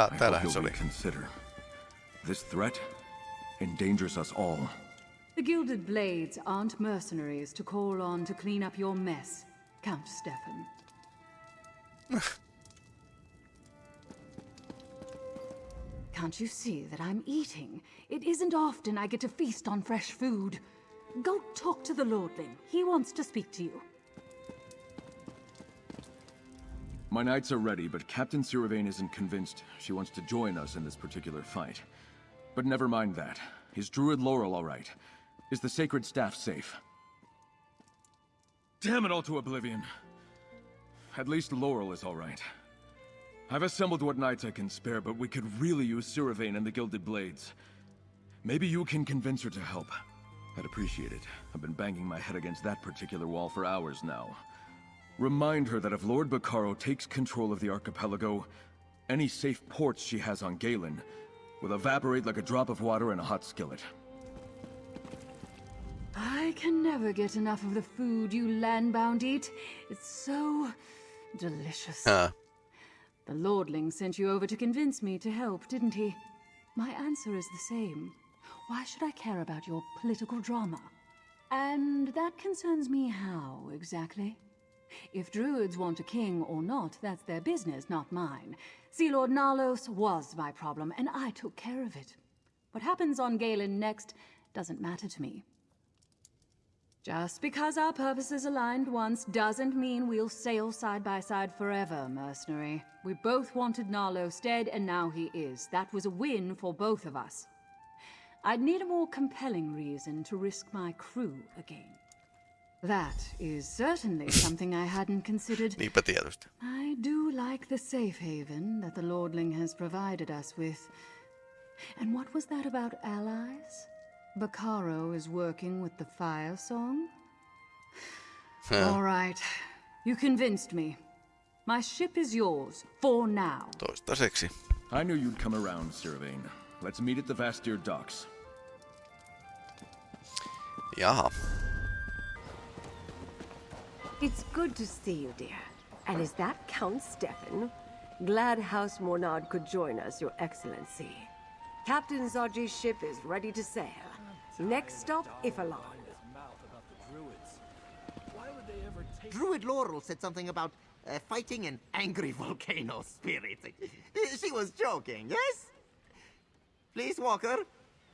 Ah, I täällähän hope se you'll oli. reconsider. This threat endangers us all. The Gilded Blades aren't mercenaries to call on to clean up your mess, Count Stefan. Can't you see that I'm eating? It isn't often I get to feast on fresh food. Go talk to the Lordling. He wants to speak to you. My knights are ready, but Captain Siravane isn't convinced she wants to join us in this particular fight. But never mind that. Is Druid Laurel all right? Is the Sacred Staff safe? Damn it all to oblivion. At least Laurel is all right. I've assembled what knights I can spare, but we could really use Siravane and the Gilded Blades. Maybe you can convince her to help. I'd appreciate it. I've been banging my head against that particular wall for hours now. Remind her that if Lord Bacaro takes control of the archipelago, any safe ports she has on Galen will evaporate like a drop of water in a hot skillet. I can never get enough of the food you landbound eat. It's so delicious. Ah, The Lordling sent you over to convince me to help, didn't he? My answer is the same. Why should I care about your political drama? And that concerns me how, exactly? If druids want a king or not, that's their business, not mine. Sea Lord Nalos was my problem, and I took care of it. What happens on Galen next doesn't matter to me. Just because our purposes aligned once doesn't mean we'll sail side by side forever, mercenary. We both wanted Nalos dead, and now he is. That was a win for both of us. I'd need a more compelling reason to risk my crew again. That is certainly something I hadn't considered. niinpä tietysti. I do like the safe haven that the Lordling has provided us with. And what was that about allies? Bacaro is working with the Firesong? All right. You convinced me. My ship is yours, for now. Toistaiseksi. I knew you'd come around, Siravane. Let's meet at the Vastir docks. Jaha. It's good to see you, dear. And is that Count Stefan? Glad House Mornard could join us, Your Excellency. Captain Zaji's ship is ready to sail. Next stop, Y'ffelon. Druid Laurel said something about uh, fighting an angry volcano spirit. she was joking, yes? Please, Walker,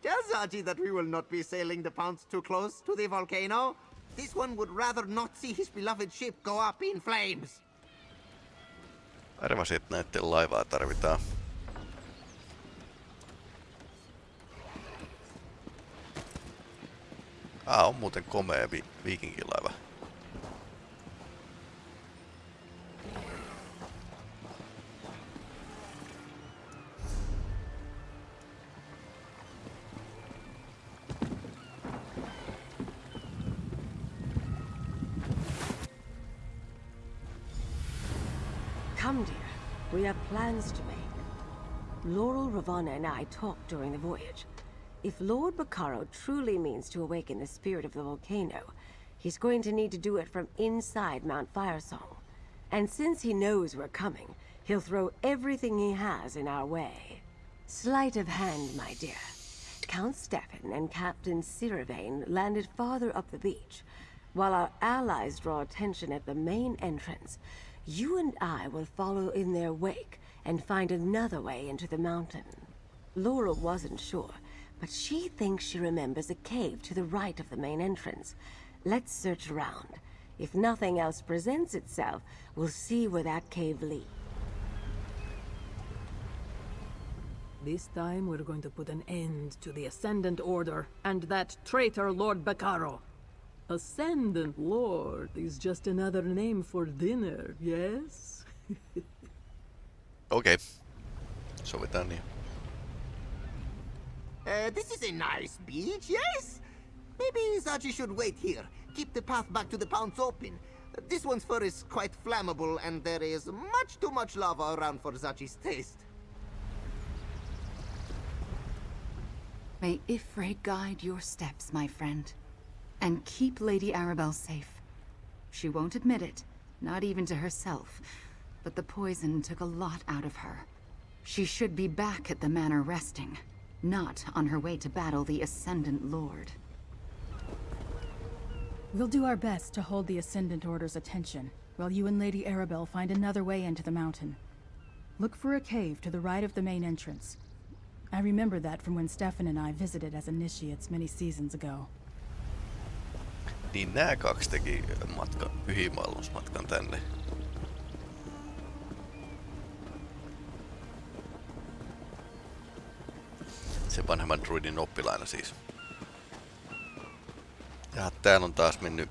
tell Zaji that we will not be sailing the Pounce too close to the volcano. This one would rather not see his beloved ship go up in flames. Arvasin, että näiden laivaa tarvitaan. Ah, on muuten komea vi- viikinkilaiva. Have plans to make. Laurel, Ravana, and I talked during the voyage. If Lord Bacaro truly means to awaken the spirit of the volcano, he's going to need to do it from inside Mount Firesong. And since he knows we're coming, he'll throw everything he has in our way. Sleight of hand, my dear. Count Stefan and Captain Siravane landed farther up the beach. While our allies draw attention at the main entrance, you and I will follow in their wake and find another way into the mountain. Laura wasn't sure, but she thinks she remembers a cave to the right of the main entrance. Let's search around. If nothing else presents itself, we'll see where that cave leads. This time we're going to put an end to the Ascendant Order and that traitor Lord Bacaro. Ascendant Lord is just another name for dinner, yes? Okei. Okay. Sovitaan niin. Uh, this is a nice beach, yes? Maybe Zaji should wait here. Keep the path back to the Pounce open. This one's fur is quite flammable, and there is much too much lava around for Zaji's taste. May Y'ffre guide your steps, my friend. And keep Lady Arabelle safe. She won't admit it, not even to herself, but the poison took a lot out of her. She should be back at the manor resting, not on her way to battle the Ascendant Lord. We'll do our best to hold the Ascendant Order's attention, while you and Lady Arabelle find another way into the mountain. Look for a cave to the right of the main entrance. I remember that from when Stefan and I visited as initiates many seasons ago. Niin nää kaksi teki matkan, pyhimaailmusmatkan tänne. Sen vanhemman druidin oppilaina siis. Ja täällä on taas mennyt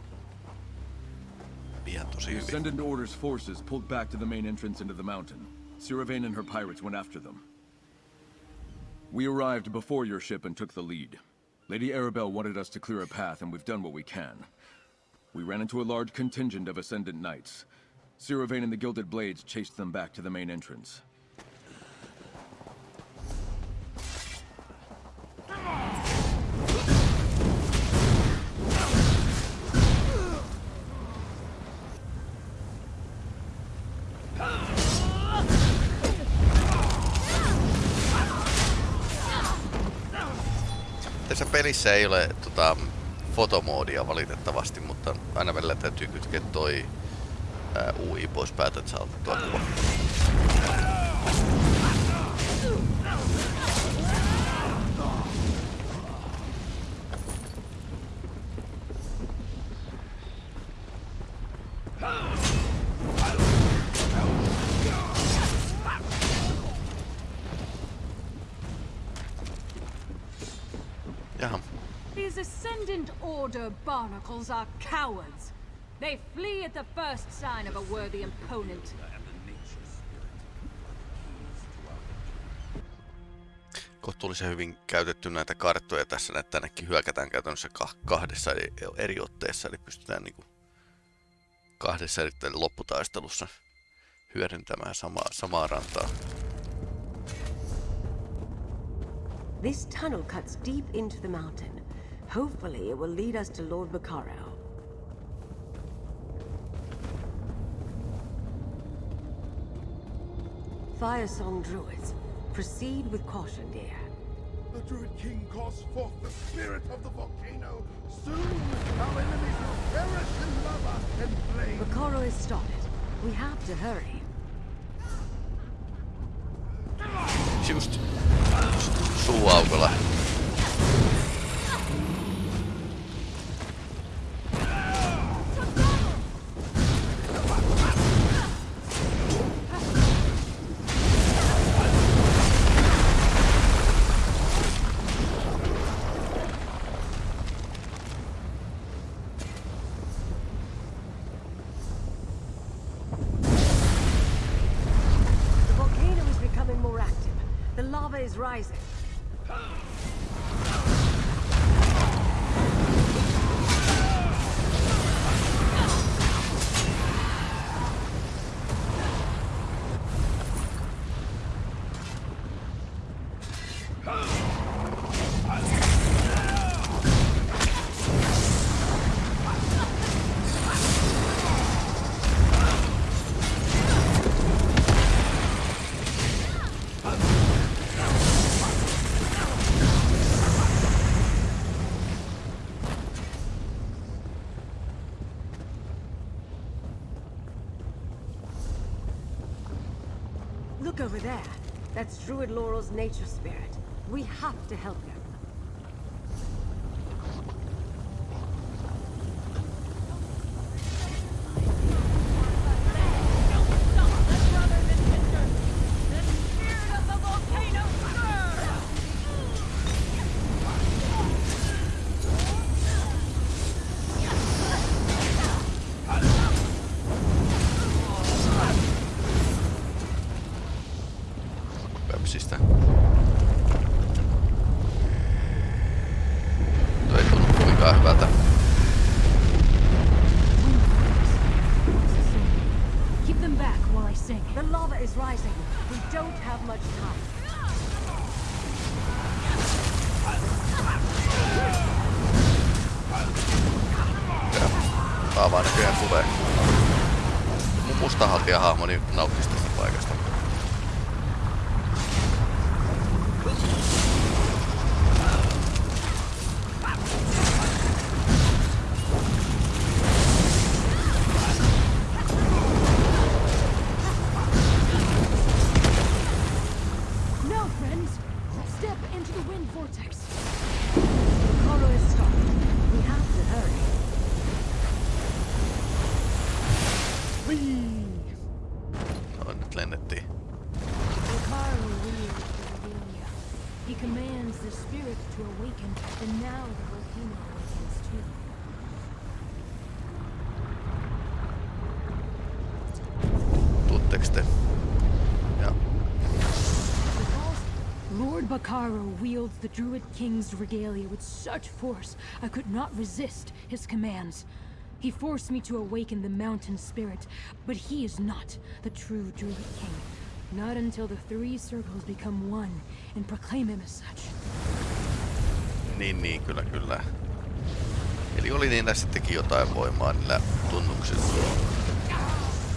ihan tosi The hyvin. Ascendant Order's forces pulled back to the main entrance into the mountain. Siravane and her pirates went after them. We arrived before your ship and took the lead. Lady Arabelle wanted us to clear a path, and we've done what we can. We ran into a large contingent of Ascendant Knights. Siravane and the Gilded Blades chased them back to the main entrance. Pelissä ei ole tota, fotomoodia valitettavasti, mutta aina välillä täytyy kytkeä toi ää, UI pois päältä, että saa kuva. Barnacles are cowards. They flee at the first sign of a worthy opponent. kohtuullisen hyvin käytetty näitä karttoja tässä, että tännekin hyökätään käytännössä kah- kahdessa eri, eri otteessa, eli pystytään niinku kahdessa eri lopputaistelussa hyödyntämään samaa, samaa rantaa. This tunnel cuts deep into the mountain. Hopefully it will lead us to Lord Bacaro. Firesong Druids, proceed with caution, dear. The Druid King calls forth the spirit of the volcano. Soon our enemies will perish in lava and flame. Bacaro is spotted. We have to hurry. Just suu aukolla. That's Druid Laurel's nature spirit. We have to help Kaavaa näköjään tulee. Mun mustahaltija hahmoni nauttisi tästä paikasta. Druid King's regalia with such force, I could not resist his commands. He forced me to awaken the mountain spirit, but he is not the true Druid King. Not until the three circles become one and proclaim him as such. Niin, niin, kyllä, kyllä. Eli oli niillä sittenkin jotain voimaa niillä tunnuksilla.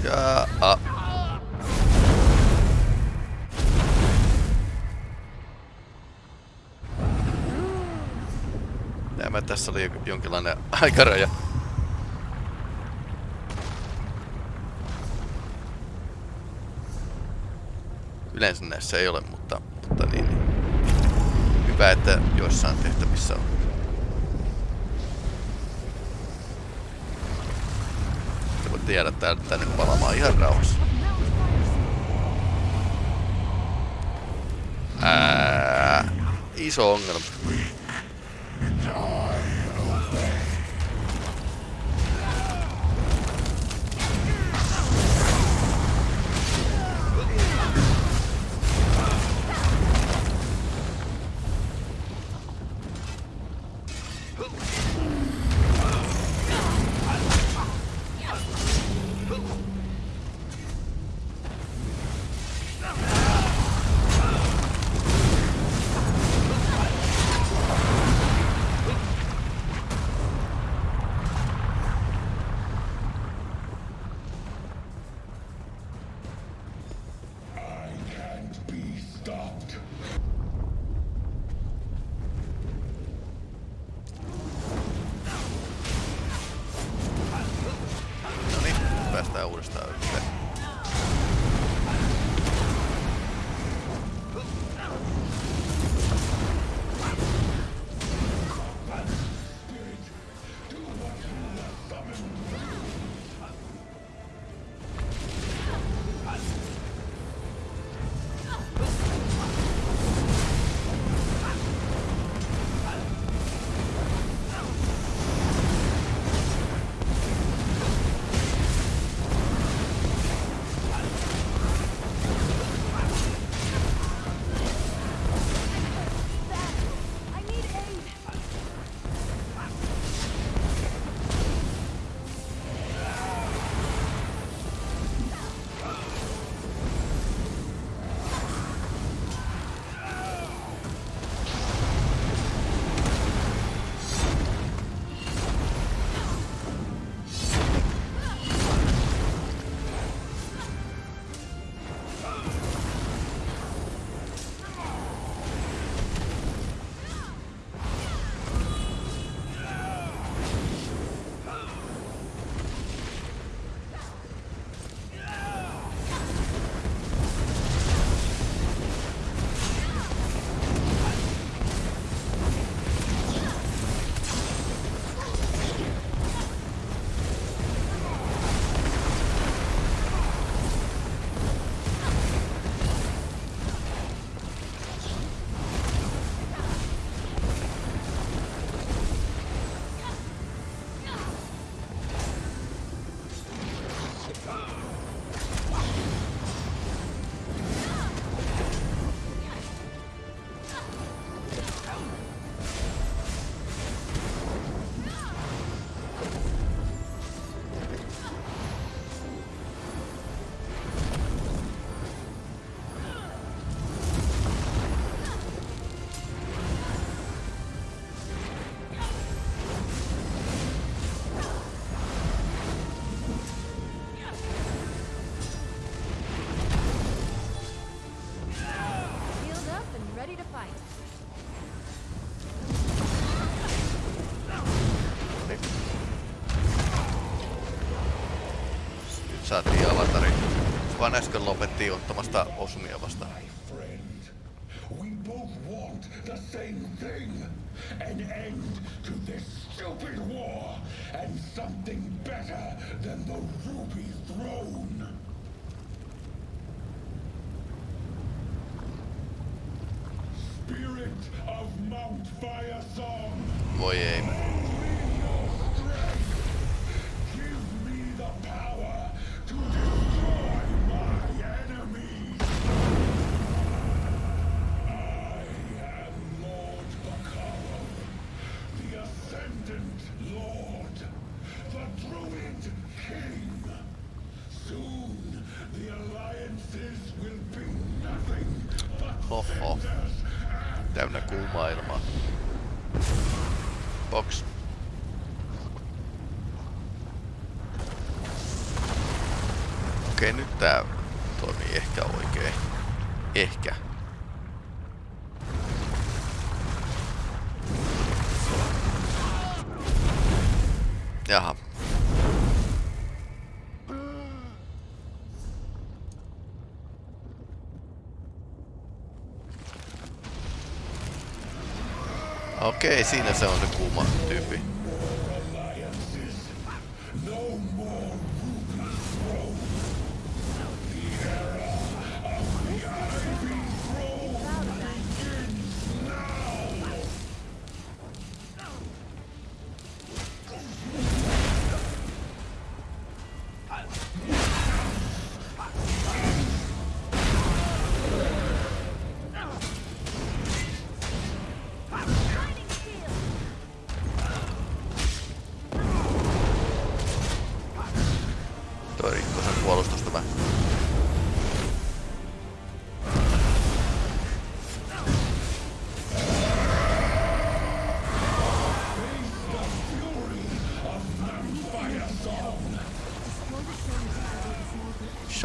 Ja... A. tässä oli jonkinlainen aikaraja. Yleensä näissä ei ole, mutta, mutta niin, niin. Hyvä, että joissain tehtävissä on. Te voitte jäädä täältä tänne palamaan ihan rauhassa. Ää, iso ongelma. Saatiin avatari. Vaan äsken lopettiin ottamasta osumia vastaan. friend. We both want the same thing. An end to this stupid war. And something better than the Ruby Throne. Spirit of Mount Fire Song. Voi ei. Okei, siinä se on se kuuma tyyppi.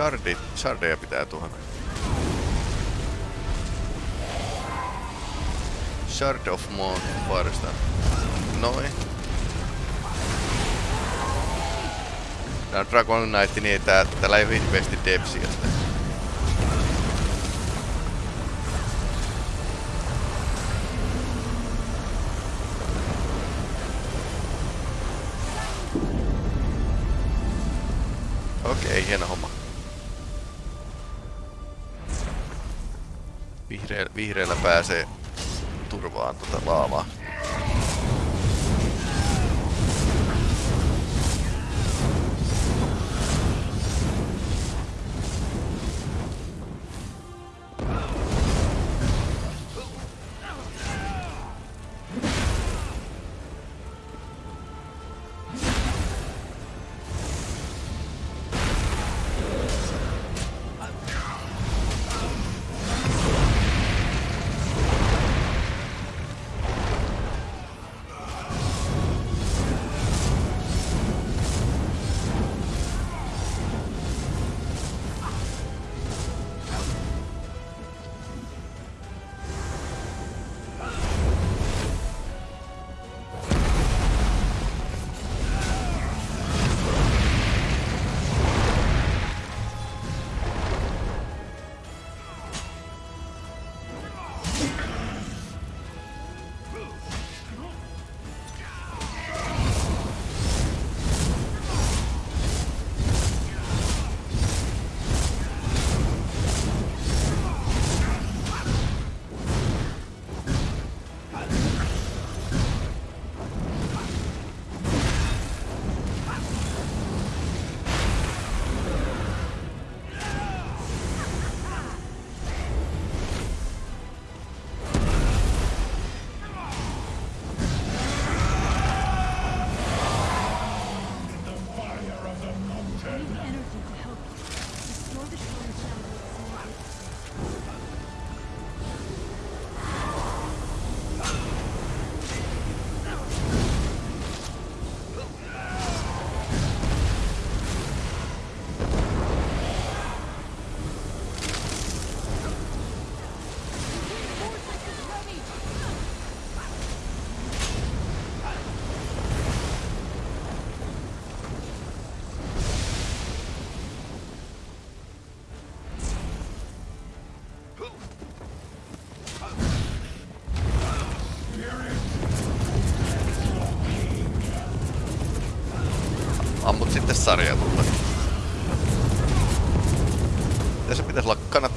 Shardi, shardeja pitää tuhota. Shard of Moon Firestar. Noin. Tää on Dragon Knight, niin tää, täällä ei ole depsiä. Vihreällä pääsee turvaan tota laavaa.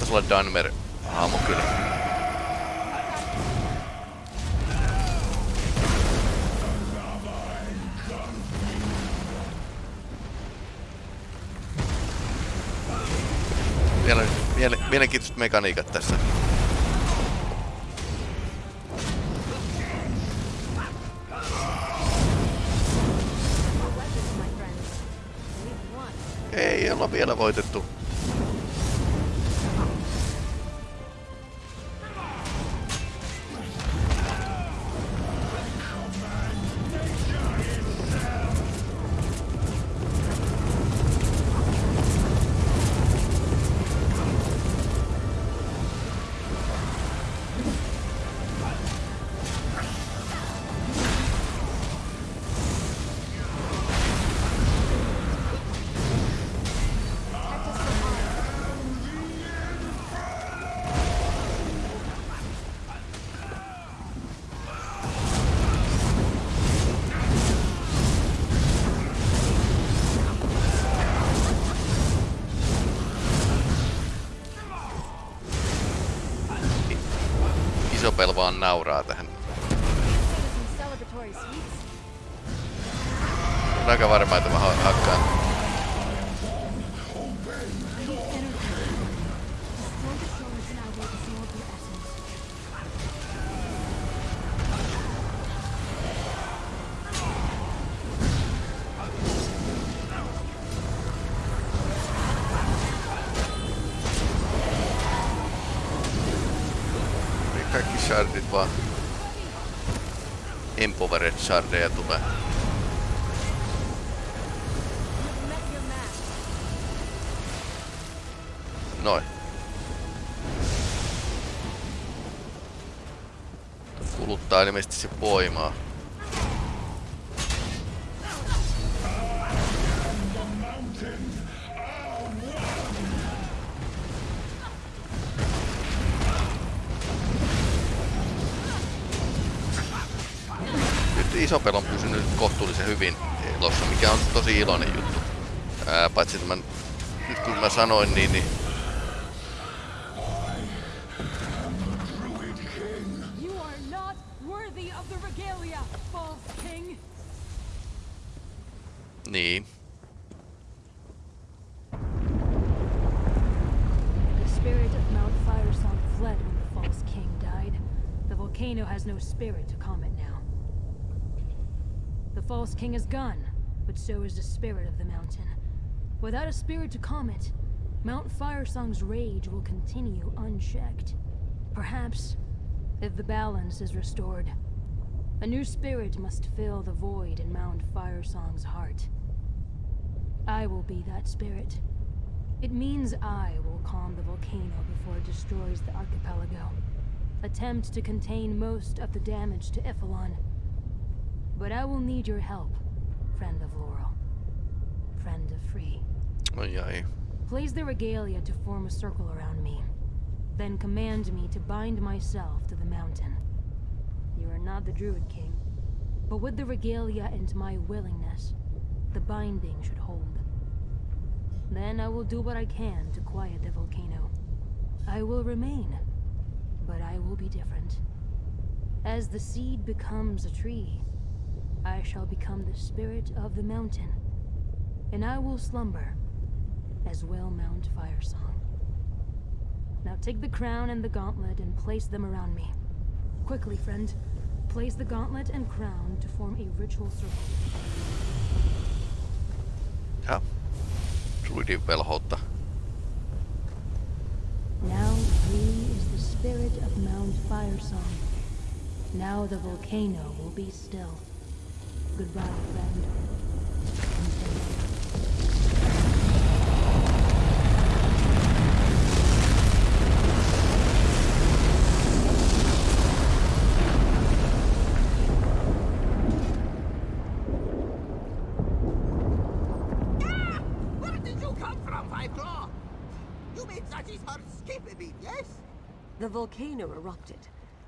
Kannattaisi olla Dunmer hahmo kyllä. Vielä, miele, mielenkiintoiset mekaniikat tässä. Ei olla vielä voitettu. Vaan nauraa tähän. On aika varma, että mä ha- hakkaan. Shardeja tulee. Noin. Kuluttaa ilmeisesti se voimaa. Isopel on pysynyt kohtuullisen hyvin elossa, mikä on tosi iloinen juttu. Ää, paitsi tämän, nyt kun mä sanoin niin, niin King is gone, but so is the spirit of the mountain. Without a spirit to calm it, Mount Firesong's rage will continue unchecked. Perhaps, if the balance is restored, a new spirit must fill the void in Mount Firesong's heart. I will be that spirit. It means I will calm the volcano before it destroys the archipelago. Attempt to contain most of the damage to Y'ffelon. But I will need your help, friend of Laurel. Friend of Free. Ai ai. Place the regalia to form a circle around me. Then command me to bind myself to the mountain. You are not the Druid King, but with the regalia and my willingness, the binding should hold. Then I will do what I can to quiet the volcano. I will remain, but I will be different. As the seed becomes a tree, I shall become the spirit of the mountain, and I will slumber as well Mount Firesong. Now take the crown and the gauntlet and place them around me. Quickly, friend. Place the gauntlet and crown to form a ritual circle. Ja. Druidin velhoutta. Now free is the spirit of Mount Firesong. Now the volcano will be still. Goodbye, friend. Ah! Where did you come from, Five Claw? You made Zaji's heart skip a beat, yes? The volcano erupted,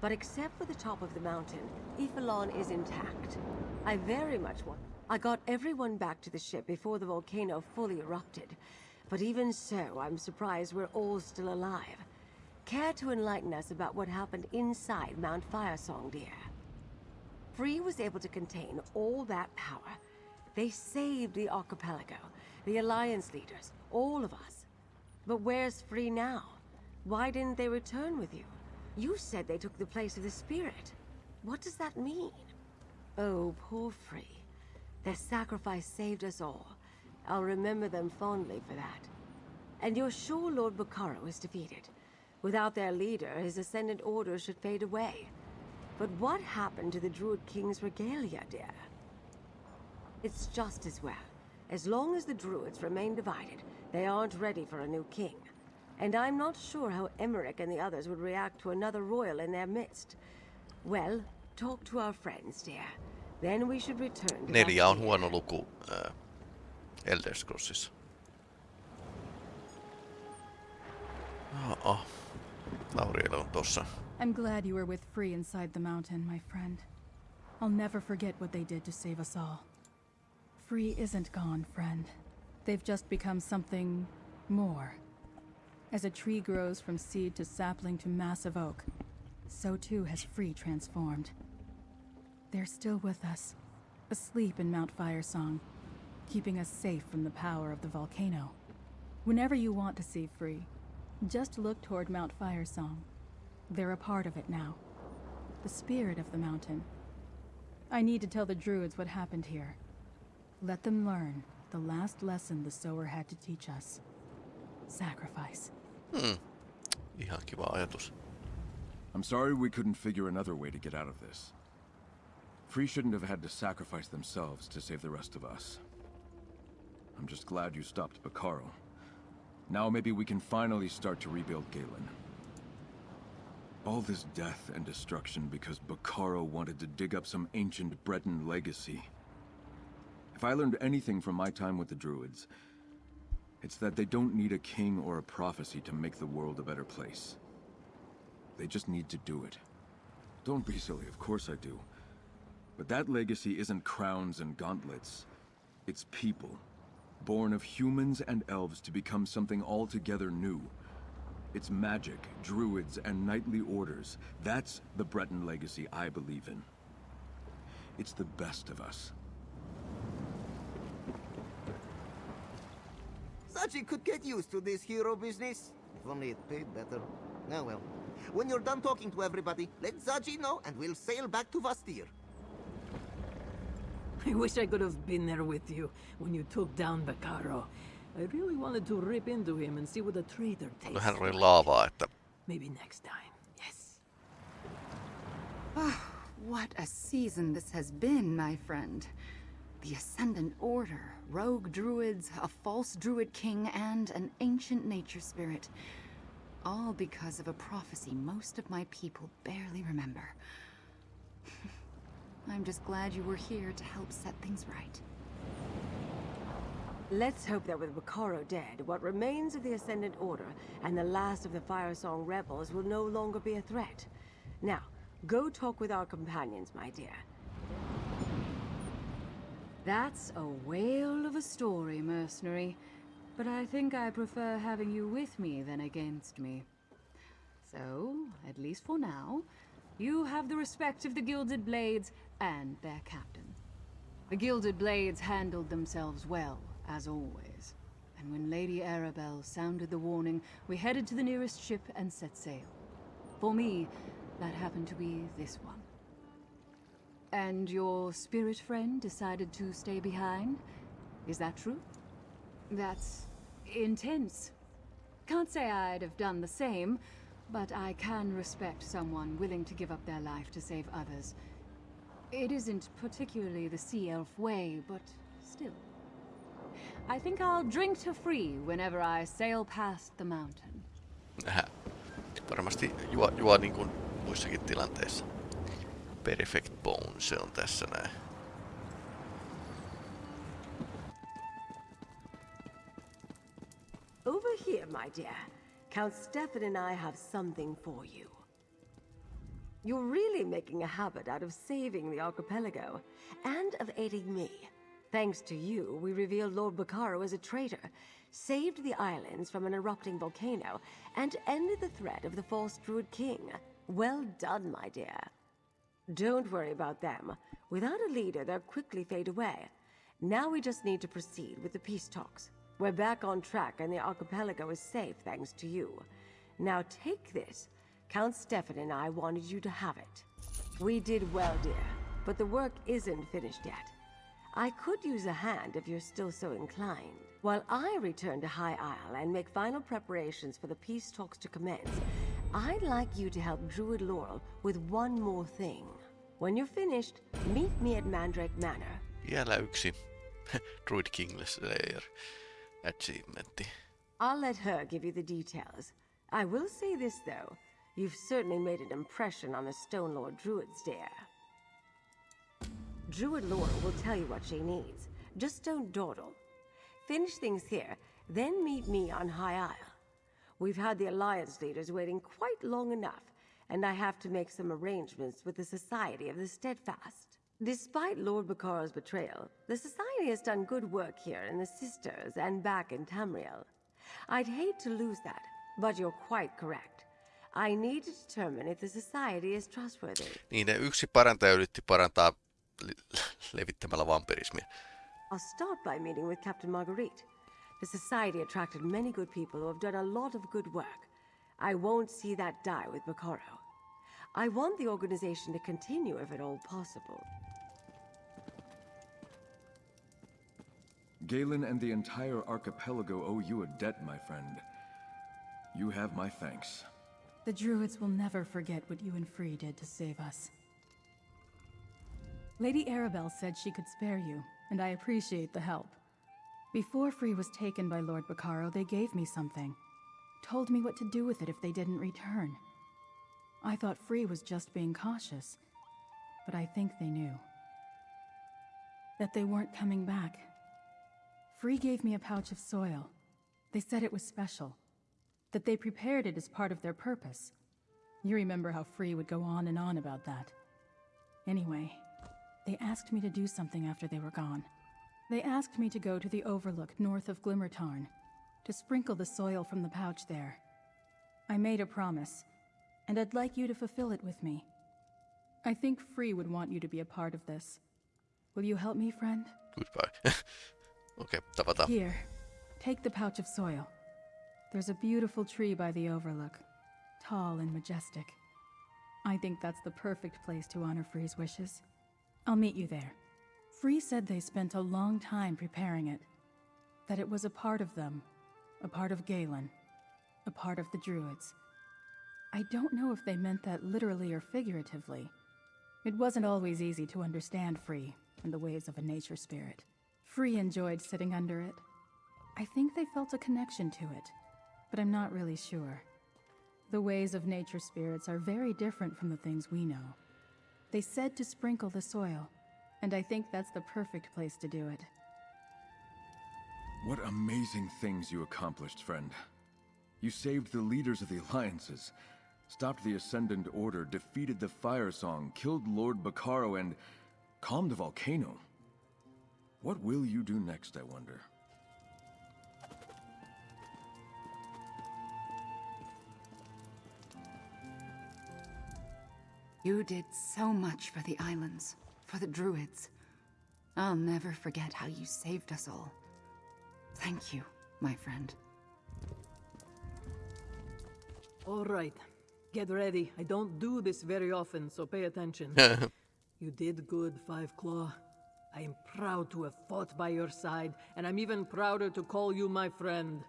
but except for the top of the mountain, Y'ffelon is intact. I very much want. I got everyone back to the ship before the volcano fully erupted, But even so, I'm surprised we're all still alive. Care to enlighten us about what happened inside Mount Firesong, dear? Free was able to contain all that power. They saved the archipelago, the Alliance leaders, all of us. But where's Free now? Why didn't they return with you? You said they took the place of the Spirit. What does that mean? Oh, poor Free. Their sacrifice saved us all. I'll remember them fondly for that. And you're sure Lord Bacaro is defeated? Without their leader, his Ascendant Order should fade away. But what happened to the Druid King's regalia, dear? It's just as well. As long as the Druids remain divided, they aren't ready for a new king. And I'm not sure how Emeric and the others would react to another royal in their midst. Well, talk to our friends, dear. Then we should return to Neljä on Bastia. huono luku ää, Elder Scrollsissa. Oh, Lauriella on tossa. I'm glad you were with Free inside the mountain, my friend. I'll never forget what they did to save us all. Free isn't gone, friend. They've just become something more. As a tree grows from seed to sapling to massive oak, so too has Free transformed. They're still with us, asleep in Mount Firesong, keeping us safe from the power of the volcano. Whenever you want to see Free, just look toward Mount Firesong. They're a part of it now. The spirit of the mountain. I need to tell the druids what happened here. Let them learn the last lesson the sower had to teach us. Sacrifice. Hmm. Ihan kiva ajatus. I'm sorry we couldn't figure another way to get out of this. Free shouldn't have had to sacrifice themselves to save the rest of us. I'm just glad you stopped Bacaro. Now maybe we can finally start to rebuild Galen. All this death and destruction because Bacaro wanted to dig up some ancient Breton legacy. If I learned anything from my time with the Druids, it's that they don't need a king or a prophecy to make the world a better place. They just need to do it. Don't be silly, of course I do. But that legacy isn't crowns and gauntlets. It's people, born of humans and elves to become something altogether new. It's magic, druids, and knightly orders. That's the Breton legacy I believe in. It's the best of us. Zaji could get used to this hero business. If only it paid better. Oh well. When you're done talking to everybody, let Zaji know and we'll sail back to Vastir. I wish I could have been there with you when you took down Bacaro. I really wanted to rip into him and see what a traitor tastes No hän oli like. laavaa, että Maybe next time. Yes. Ah, what a season this has been, my friend. The Ascendant Order, rogue druids, a false druid king, and an ancient nature spirit. All because of a prophecy most of my people barely remember. I'm just glad you were here to help set things right. Let's hope that with Bacaro dead, what remains of the Ascendant Order and the last of the Firesong rebels will no longer be a threat. Now, go talk with our companions, my dear. That's a whale of a story, mercenary. But I think I prefer having you with me than against me. So, at least for now, you have the respect of the Gilded Blades and their captain. The Gilded Blades handled themselves well, as always. And when Lady Arabelle sounded the warning, we headed to the nearest ship and set sail. For me, that happened to be this one. And your spirit friend decided to stay behind? Is that true? That's intense. Can't say I'd have done the same, but I can respect someone willing to give up their life to save others. It isn't particularly the Sea Elf way, but still. I think I'll drink to free whenever I sail past the mountain. Nähdä. Varmasti juo, juo niin kuin muissakin tilanteissa. Perfect Bone, se on tässä näin. Over here, my dear. Count Stefan and I have something for you. You're really making a habit out of saving the archipelago, and of aiding me. Thanks to you, we revealed Lord Bacaro as a traitor, saved the islands from an erupting volcano, and ended the threat of the false Druid King. Well done, my dear. Don't worry about them. Without a leader, they'll quickly fade away. Now we just need to proceed with the peace talks. We're back on track and the archipelago is safe thanks to you. Now take this. Count Stefan and I wanted you to have it. We did well, dear, but the work isn't finished yet. I could use a hand if you're still so inclined. While I return to High Isle and make final preparations for the peace talks to commence, I'd like you to help Druid Laurel with one more thing. When you're finished, meet me at Mandrake Manor. Vielä yksi Druid King Slayer achievementti. I'll let her give you the details. I will say this, though. You've certainly made an impression on the Stonelore Druids, dear. Druid Laurel will tell you what she needs. Just don't dawdle. Finish things here, then meet me on High Isle. We've had the Alliance leaders waiting quite long enough, and I have to make some arrangements with the Society of the Steadfast. Despite Lord Bacaro's betrayal, the Society has done good work here in the Sisters and back in Tamriel. I'd hate to lose that, but you're quite correct. I need to determine if the Society is trustworthy. Niin, ne yksi parantaja yritti parantaa levittämällä vampirismia. I'll start by meeting with Captain Marguerite. The Society attracted many good people who have done a lot of good work. I won't see that die with Bacaro. I want the organization to continue if at all possible. Galen and the entire archipelago owe you a debt, my friend. You have my thanks. The Druids will never forget what you and Free did to save us. Lady Arabelle said she could spare you, and I appreciate the help. Before Free was taken by Lord Bacaro, they gave me something. Told me what to do with it if they didn't return. I thought Free was just being cautious, but I think they knew. That they weren't coming back. Free gave me a pouch of soil. They said it was special. That they prepared it as part of their purpose. You remember how Free would go on and on about that. Anyway, they asked me to do something after they were gone. They asked me to go to the overlook north of Glimmertarn, to sprinkle the soil from the pouch there. I made a promise, and I'd like you to fulfill it with me. I think Free would want you to be a part of this. Will you help me, friend? Goodbye. Okay, tavataan. Here, take the pouch of soil. There's a beautiful tree by the overlook, tall and majestic. I think that's the perfect place to honor Free's wishes. I'll meet you there. Free said they spent a long time preparing it, that it was a part of them, a part of Galen, a part of the Druids. I don't know if they meant that literally or figuratively. It wasn't always easy to understand Free and the ways of a nature spirit. Free enjoyed sitting under it. I think they felt a connection to it, but I'm not really sure. The ways of nature spirits are very different from the things we know. They said to sprinkle the soil, and I think that's the perfect place to do it. What amazing things you accomplished, friend. You saved the leaders of the alliances, stopped the Ascendant Order, defeated the Firesong, killed Lord Bacaro, and calmed the volcano. What will you do next, I wonder? You did so much for the islands, for the druids. I'll never forget how you saved us all. Thank you, my friend. All right. Get ready. I don't do this very often, so pay attention. you did good, Five Claw. I am proud to have fought by your side, and I'm even prouder to call you my friend.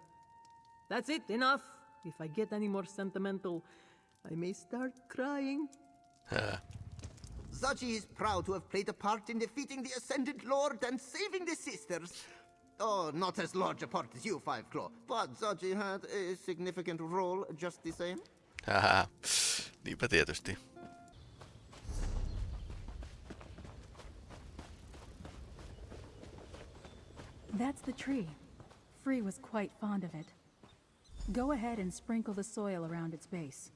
That's it, enough. If I get any more sentimental, I may start crying. Zaji is proud to have played a part in defeating the Ascendant Lord and saving the sisters. Oh, not as large a part as you, Five Claw, but Zaji had a significant role just the same. Haha, niinpä tietysti. That's the tree. Free was quite fond of it. Go ahead and sprinkle the soil around its base.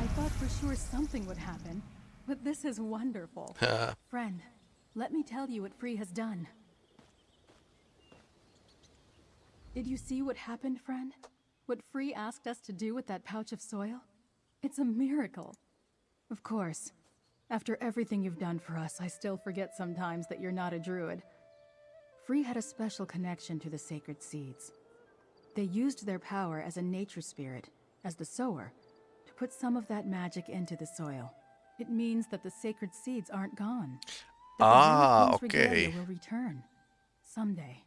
I thought for sure something would happen. But this is wonderful. Friend, let me tell you what Free has done. Did you see what happened, friend? What Free asked us to do with that pouch of soil? It's a miracle. Of course, after everything you've done for us, I still forget sometimes that you're not a druid. Free had a special connection to the sacred seeds. They used their power as a nature spirit, as the sower, to put some of that magic into the soil. It means that the sacred seeds aren't gone. That Ah, Druid King's regalia okay. will return. Someday.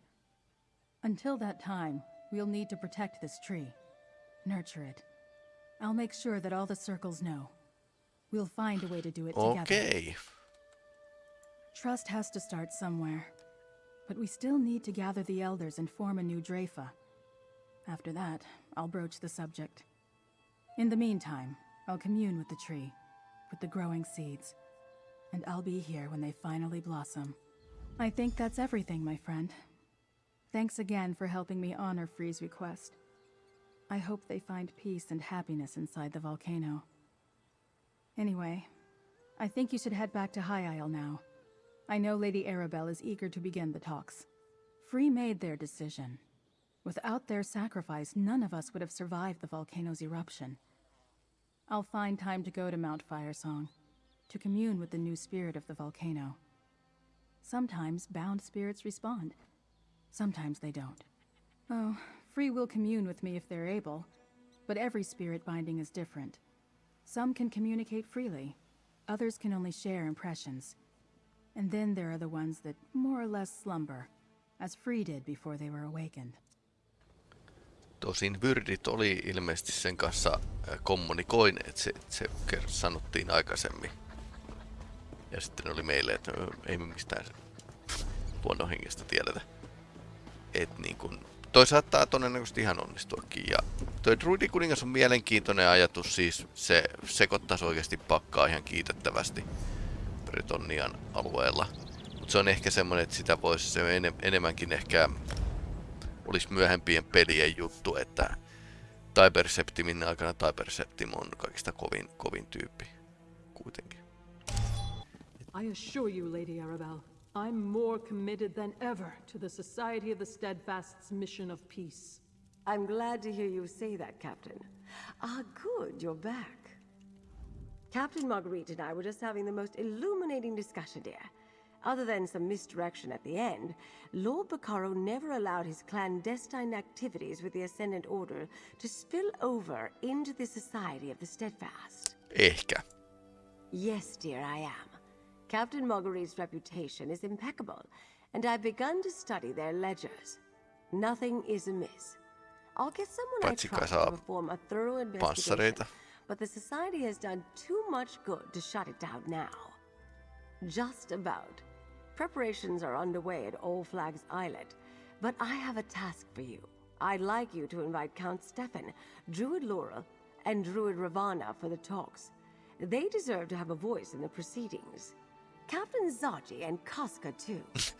Until that time, we'll need to protect this tree. Nurture it. I'll make sure that all the circles know. We'll find a way to do it together. Okei. Trust has to start somewhere. But we still need to gather the elders and form a new Drafa. After that, I'll broach the subject. In the meantime, I'll commune with the tree, with the growing seeds. And I'll be here when they finally blossom. I think that's everything, my friend. Thanks again for helping me honor Free's request. I hope they find peace and happiness inside the volcano. Anyway, I think you should head back to High Isle now. I know Lady Arabelle is eager to begin the talks. Free made their decision. Without their sacrifice, none of us would have survived the volcano's eruption. I'll find time to go to Mount Firesong, to commune with the new spirit of the volcano. Sometimes bound spirits respond, sometimes they don't. Oh, Free will commune with me if they're able, but every spirit binding is different. Some can communicate freely, others can only share impressions. And then there are the ones that more or less slumber, as Free did before they were awakened. Tosin Vyrdit oli ilmeisesti sen kanssa kommunikoineet, se, se sanottiin aikaisemmin. Ja sitten oli meille, että ei me mistään luonnonhengestä tiedetä. Et niin kun, toi saattaa todennäköisesti ihan onnistuakin. Ja toi Druidikuningas on mielenkiintoinen ajatus, siis se sekoittaisi oikeasti pakkaa ihan kiitettävästi Bretonian alueella. Mutta se on ehkä semmonen, että sitä voisi se enem- enemmänkin ehkä olisi myöhempien pelien juttu, että Tiber Septimin aikana Tiber Septim on kaikista kovin, kovin tyyppi kuitenkin. I assure you, Lady Arabelle, I'm more committed than ever to the Society of the Steadfast's mission of peace. I'm glad to hear you say that, Captain. Ah, good, you're back. Captain Marguerite and I were just having the most illuminating discussion, dear. Other than some misdirection at the end, Lord Bacaro never allowed his clandestine activities with the Ascendant Order to spill over into the Society of the Steadfast. Ehkä. Yes, dear, I am. Captain Marguerite's reputation is impeccable, and I've begun to study their ledgers. Nothing is amiss. I'll get someone I trust to perform a thorough investigation, but the Society has done too much good to shut it down now. Just about. Preparations are underway at All Flags Islet, but I have a task for you. I'd like you to invite Count Stefan, Druid Laurel, and Druid Ravana for the talks. They deserve to have a voice in the proceedings. Captain Zaji and Casca, too.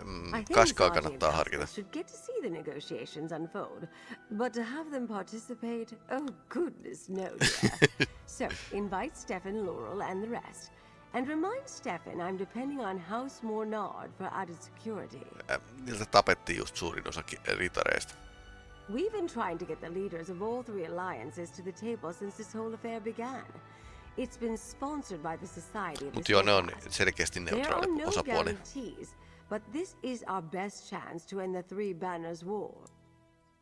Um, I think Kaskaa kannattaa harkita. should get to see the negotiations unfold, but to have them participate, oh goodness, no, so, invite Stefan, Laurel, and the rest. And remind Stefan I'm depending on House Mornard for added security. Äh, Niiltä tapettiin just suurin osa ritareista. We've been trying to get the leaders of all three alliances to the table since this whole affair began. It's been sponsored by the Society of the on selkeästi neutraali no osapuoli. guarantees, but this is our best chance to end the Three Banners War.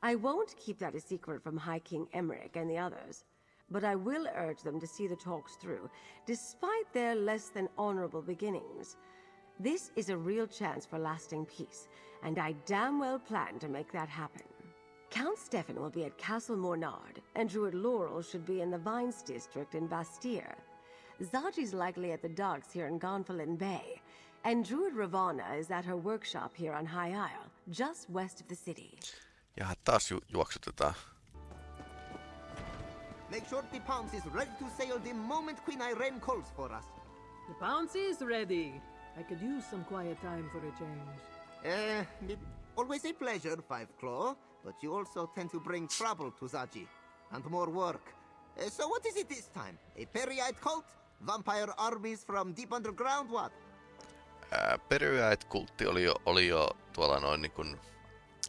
I won't keep that a secret from High King Emeric and the others, but I will urge them to see the talks through, despite their less than honorable beginnings. This is a real chance for lasting peace, and I damn well plan to make that happen. Count Stefan will be at Castle Mornard, and Druid Laurel should be in the Vines district in Vastyr. Zaji's likely at the docks here in Gonfalon Bay, and Druid Ravana is at her workshop here on High Isle, just west of the city. Ja taas ju- juoksutetaan. Make sure the Pounce is ready to sail the moment Queen Ayrenn calls for us. The Pounce is ready. I could use some quiet time for a change. Uh, always a pleasure, Five Claw, but you also tend to bring trouble to Zaji, and more work. Uh, so what is it this time? A Peryite cult? Vampire armies from deep underground, what? Ää, Peryäit-kultti oli jo, oli jo tuolla noin niin kuin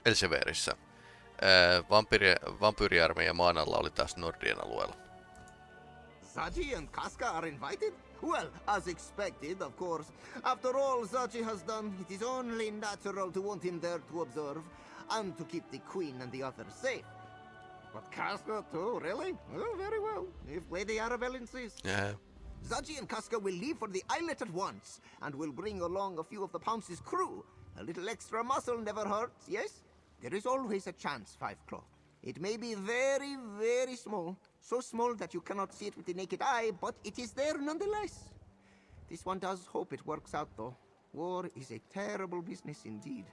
Elseverissä. Vampyri, vampyyriarmeija maan alla oli taas Nordien alueella. Zaji and Casca are invited? Well, as expected, of course. After all Zaji has done, it is only natural to want him there to observe, and to keep the Queen and the others safe. But Casca too, really? Oh, very well, if Lady Arabelle insists. Yeah. Zaji and Casca will leave for the islet at once, and will bring along a few of the Pounce's crew. A little extra muscle never hurts, yes? There is always a chance, Five Claw. It may be very, very small, so small that you cannot see it with the naked eye, but it is there nonetheless. This one does hope it works out, though. War is a terrible business indeed.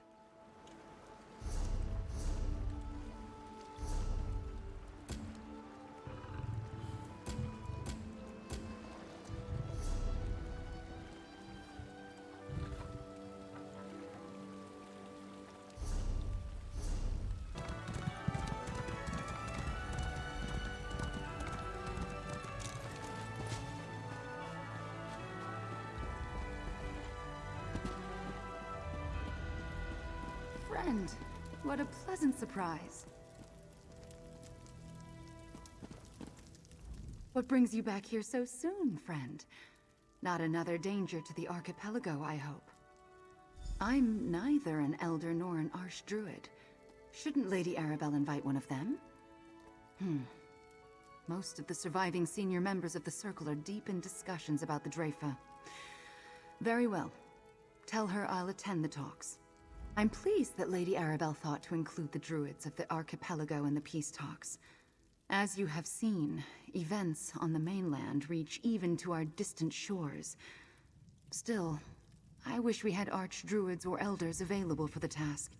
Surprise. What brings you back here so soon, friend? Not another danger to the archipelago, I hope. I'm neither an elder nor an arch druid. Shouldn't Lady Arabelle invite one of them? Hmm. Most of the surviving senior members of the Circle are deep in discussions about the Dreyfa. Very well. Tell her I'll attend the talks. I'm pleased that Lady Arabelle thought to include the Druids of the archipelago in the peace talks. As you have seen, events on the mainland reach even to our distant shores. Still, I wish we had archdruids or elders available for the task.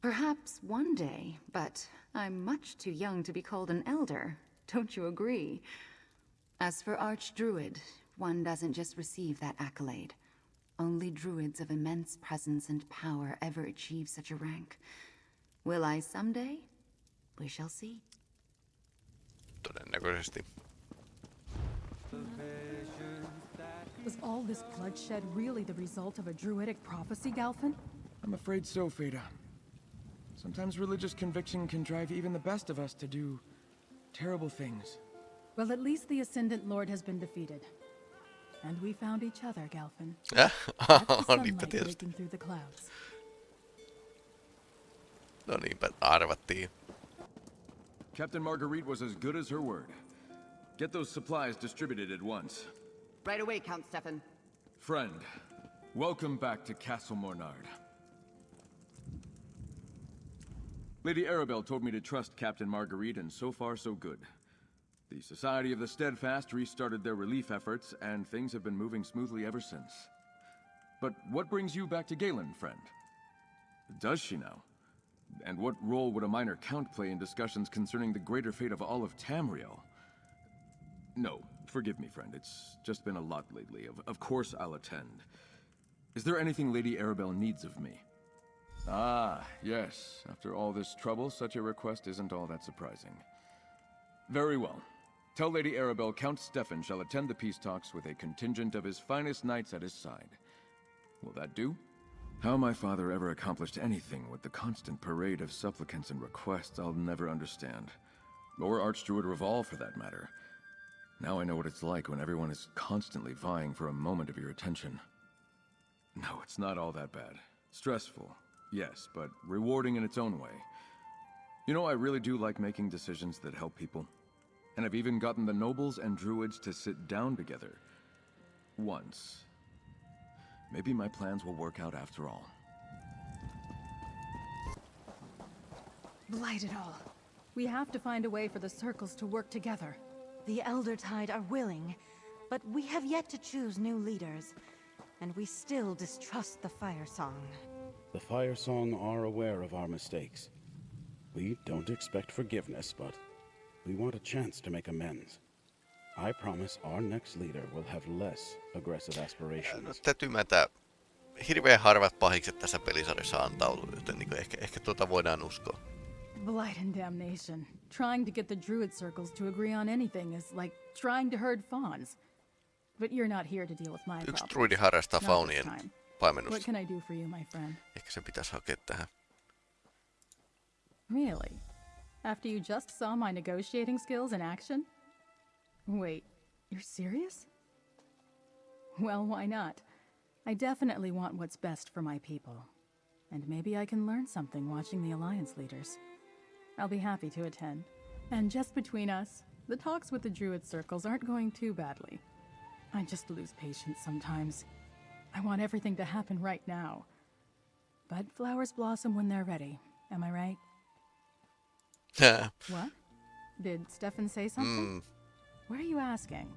Perhaps one day, but I'm much too young to be called an elder. Don't you agree? As for archdruid, one doesn't just receive that accolade. Only druids of immense presence and power ever achieve such a rank. Will I someday? We shall see. todennäköisesti. Was all this bloodshed really the result of a druidic prophecy, Galfin? I'm afraid so, Fada. Sometimes religious conviction can drive even the best of us to do terrible things. Well, at least the Ascendant Lord has been defeated. And we found each other, Galfin. That's the Niinpä sunlight tietysti. through the clouds. No niinpä arvattiin. Captain Marguerite was as good as her word. Get those supplies distributed at once. Right away, Count Stefan. Friend, welcome back to Castle Mornard. Lady Arabelle told me to trust Captain Marguerite, and so far so good. The Society of the Steadfast restarted their relief efforts, and things have been moving smoothly ever since. But what brings you back to Galen, friend? Does she now? And what role would a minor count play in discussions concerning the greater fate of all of Tamriel? No, forgive me, friend. It's just been a lot lately. Of, of course I'll attend. Is there anything Lady Arabelle needs of me? Ah, yes. After all this trouble, such a request isn't all that surprising. Very well. Tell Lady Arabelle Count Stefan shall attend the peace talks with a contingent of his finest knights at his side. Will that do? How my father ever accomplished anything with the constant parade of supplicants and requests, I'll never understand. Or Archdruid Revolve, for that matter. Now I know what it's like when everyone is constantly vying for a moment of your attention. No, it's not all that bad. Stressful, yes, but rewarding in its own way. You know, I really do like making decisions that help people. And I've even gotten the nobles and druids to sit down together. Once. Maybe my plans will work out after all. Blight it all. We have to find a way for the circles to work together. The Eldertide are willing, but we have yet to choose new leaders, and we still distrust the Firesong. The Firesong are aware of our mistakes. We don't expect forgiveness, but we want a chance to make amends. I promise our next leader will have less aggressive No, aspirations. täytyy myöntää, hirveän harvat pahikset tässä pelisarjassa antautuu, joten niin ehkä, ehkä tuota voidaan uskoa. Blight and damnation. Trying to get the druid circles to agree on anything is like trying to herd fawns. But you're not here to deal with my Yksi druidi harrastaa faunien time. What paimennusta. can I do for you, my friend? Ehkä se pitäisi hakea tähän. Really? After you just saw my negotiating skills in action? Wait, you're serious? Well, why not? I definitely want what's best for my people. And maybe I can learn something watching the Alliance leaders. I'll be happy to attend. And just between us, the talks with the Druid circles aren't going too badly. I just lose patience sometimes. I want everything to happen right now. But flowers blossom when they're ready, am I right? What? Did Stefan say something? Mm. What are you asking?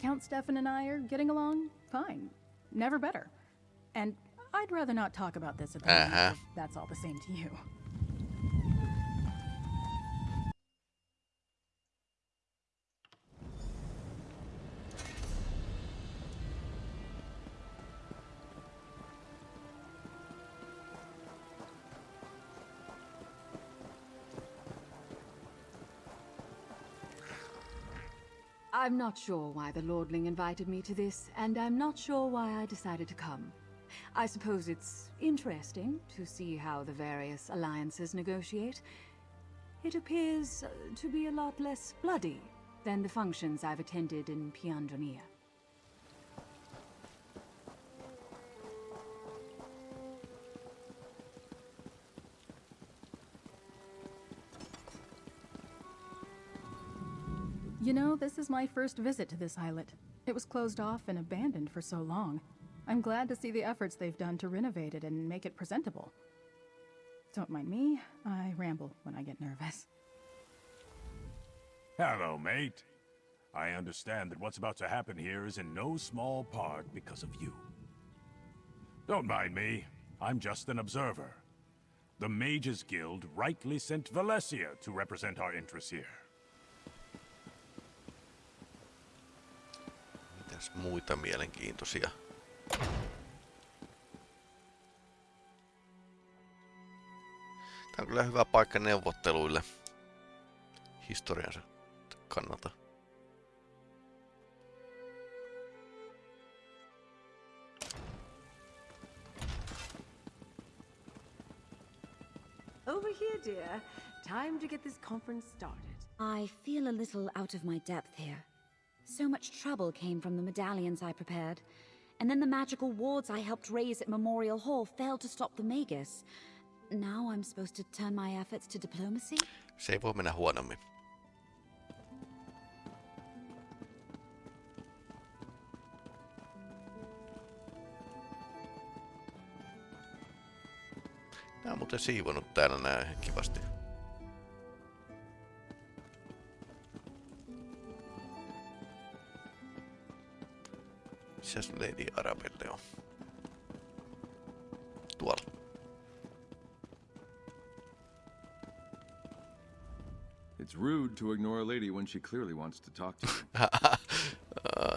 Count Stefan and I are getting along fine. Never better. And I'd rather not talk about this at the moment, Uh-huh. if that's all the same to you. I'm not sure why the Lordling invited me to this, and I'm not sure why I decided to come. I suppose it's interesting to see how the various alliances negotiate. It appears uh, to be a lot less bloody than the functions I've attended in Piandronia. You know, this is my first visit to this islet. It was closed off and abandoned for so long. I'm glad to see the efforts they've done to renovate it and make it presentable. Don't mind me, I ramble when I get nervous. Hello, mate. I understand that what's about to happen here is in no small part because of you. Don't mind me. I'm just an observer. The Mages Guild rightly sent Valesia to represent our interests here. Mitäs muita mielenkiintoisia? Tämä on kyllä hyvä paikka neuvotteluille historiansa kannalta. Over here, dear. Time to get this conference started. I feel a little out of my depth here. So much trouble came from the medallions I prepared. And then the magical wards I helped raise at Memorial Hall failed to stop the Magus. Now I'm supposed to turn my efforts to diplomacy? Se ei voi mennä huonommin. Nää on muuten siivonut täällä nää ihan kivasti. Missäs Lady Arabelle on? Tuolla. It's rude to ignore a lady when she clearly wants to talk to you.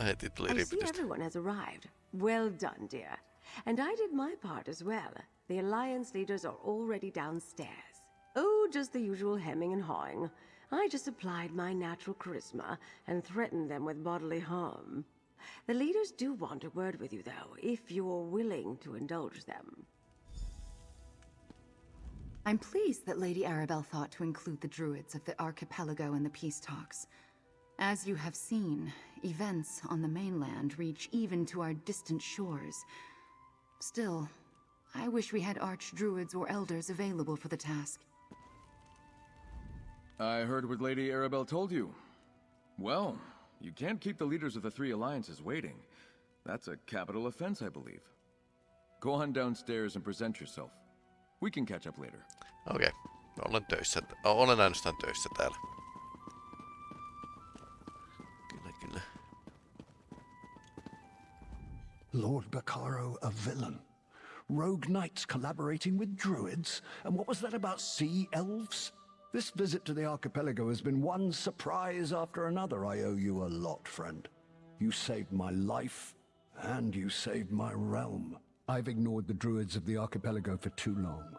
Heti tuli I see everyone has arrived. Well done, dear. And I did my part as well. The Alliance leaders are already downstairs. Oh, just the usual hemming and hawing. I just applied my natural charisma and threatened them with bodily harm. The leaders do want a word with you, though, if you're willing to indulge them. I'm pleased that Lady Arabelle thought to include the Druids of the archipelago in the peace talks. As you have seen, events on the mainland reach even to our distant shores. Still, I wish we had archdruids or elders available for the task. I heard what Lady Arabelle told you. Well, you can't keep the leaders of the three alliances waiting. That's a capital offense, I believe. Go on downstairs and present yourself. We can catch up later. Okei, okay. olen töissä. Olen ainoastaan töissä täällä. Kyllä, kyllä. Lord Bacaro a villain. Rogue knights collaborating with druids? And what was that about sea elves? This visit to the archipelago has been one surprise after another. I owe you a lot, friend. You saved my life, and you saved my realm. I've ignored the druids of the archipelago for too long.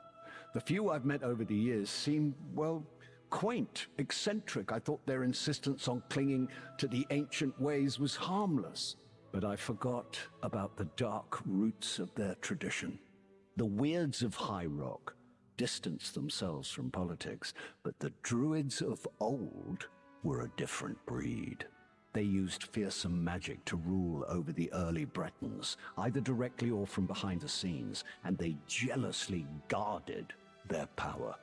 The few I've met over the years seem, well, quaint, eccentric. I thought their insistence on clinging to the ancient ways was harmless. but I forgot about the dark roots of their tradition. The weirds of High Rock distanced themselves from politics, but the druids of old were a different breed. They used fearsome magic to rule over the early Bretons, either directly or from behind the scenes, and they jealously guarded their power.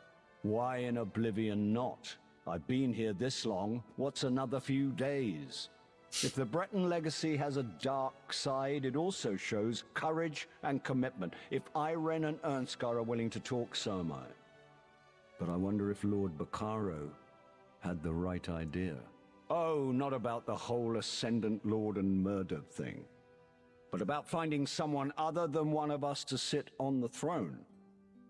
Why in oblivion not? I've been here this long, what's another few days? If the Breton legacy has a dark side, it also shows courage and commitment. If Ayrenn and Irnskar are willing to talk, so am I. But I wonder if Lord Bacaro had the right idea. Oh, not about the whole Ascendant Lord and murder thing, but about finding someone other than one of us to sit on the throne.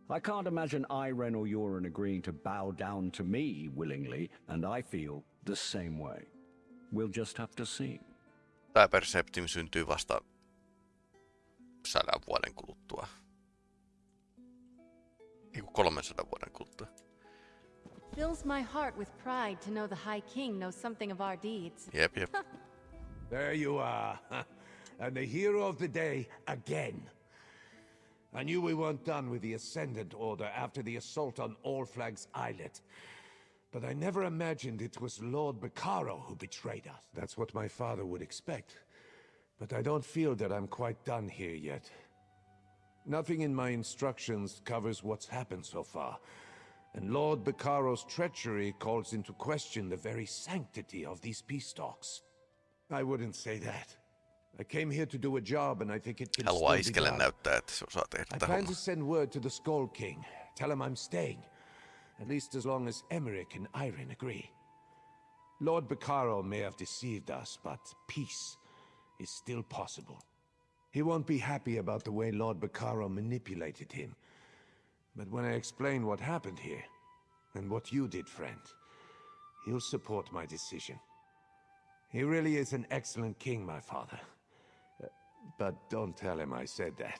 I can't imagine Ayrenn or Jorunn agreeing to bow down to me willingly, and I feel the same way. We'll just have to see. Tämä Perceptim syntyy vasta sadan vuoden kuluttua. Ei 300 vuoden kuluttua. Fills my heart with pride to know the High King knows something of our deeds. Yep, yep. there you are. and the hero of the day again. I knew we weren't done with the Ascendant Order after the assault on All Flags Islet. But I never imagined it was Lord Bacaro who betrayed us. That's what my father would expect. But I don't feel that I'm quite done here yet. Nothing in my instructions covers what's happened so far. And Lord Bacaro's treachery calls into question the very sanctity of these peace talks. I wouldn't say that. I came here to do a job and I think it can Haluaa still be iskelle done. näyttää, että se osaa tehdä I tätä plan to send word to the Skald King. Tell him I'm staying. At least as long as Emeric and Ayrenn agree. Lord Bacaro may have deceived us, but peace is still possible. He won't be happy about the way Lord Bacaro manipulated him. But when I explain what happened here, and what you did, friend, he'll support my decision. He really is an excellent king, my father. Uh, But don't tell him I said that.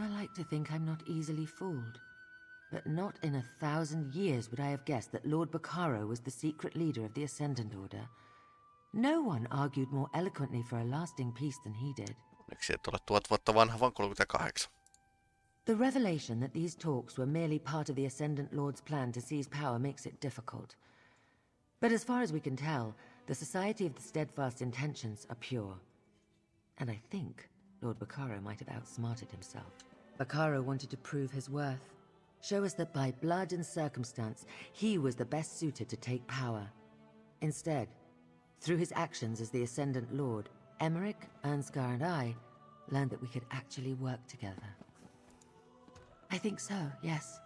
I like to think I'm not easily fooled. But not in a thousand years would I have guessed that Lord Bacaro was the secret leader of the Ascendant Order. No one argued more eloquently for a lasting peace than he did. Onneksi et ole tuhat vuotta vanha, vaan 38. The revelation that these talks were merely part of the Ascendant Lord's plan to seize power makes it difficult. But as far as we can tell, the Society of the Steadfast Intentions are pure. And I think Lord Bacaro might have outsmarted himself. Bacaro wanted to prove his worth, show us that by blood and circumstance, he was the best suited to take power. Instead, through his actions as the Ascendant Lord, Emeric, Irnskar, and I learned that we could actually work together. I think so, yes.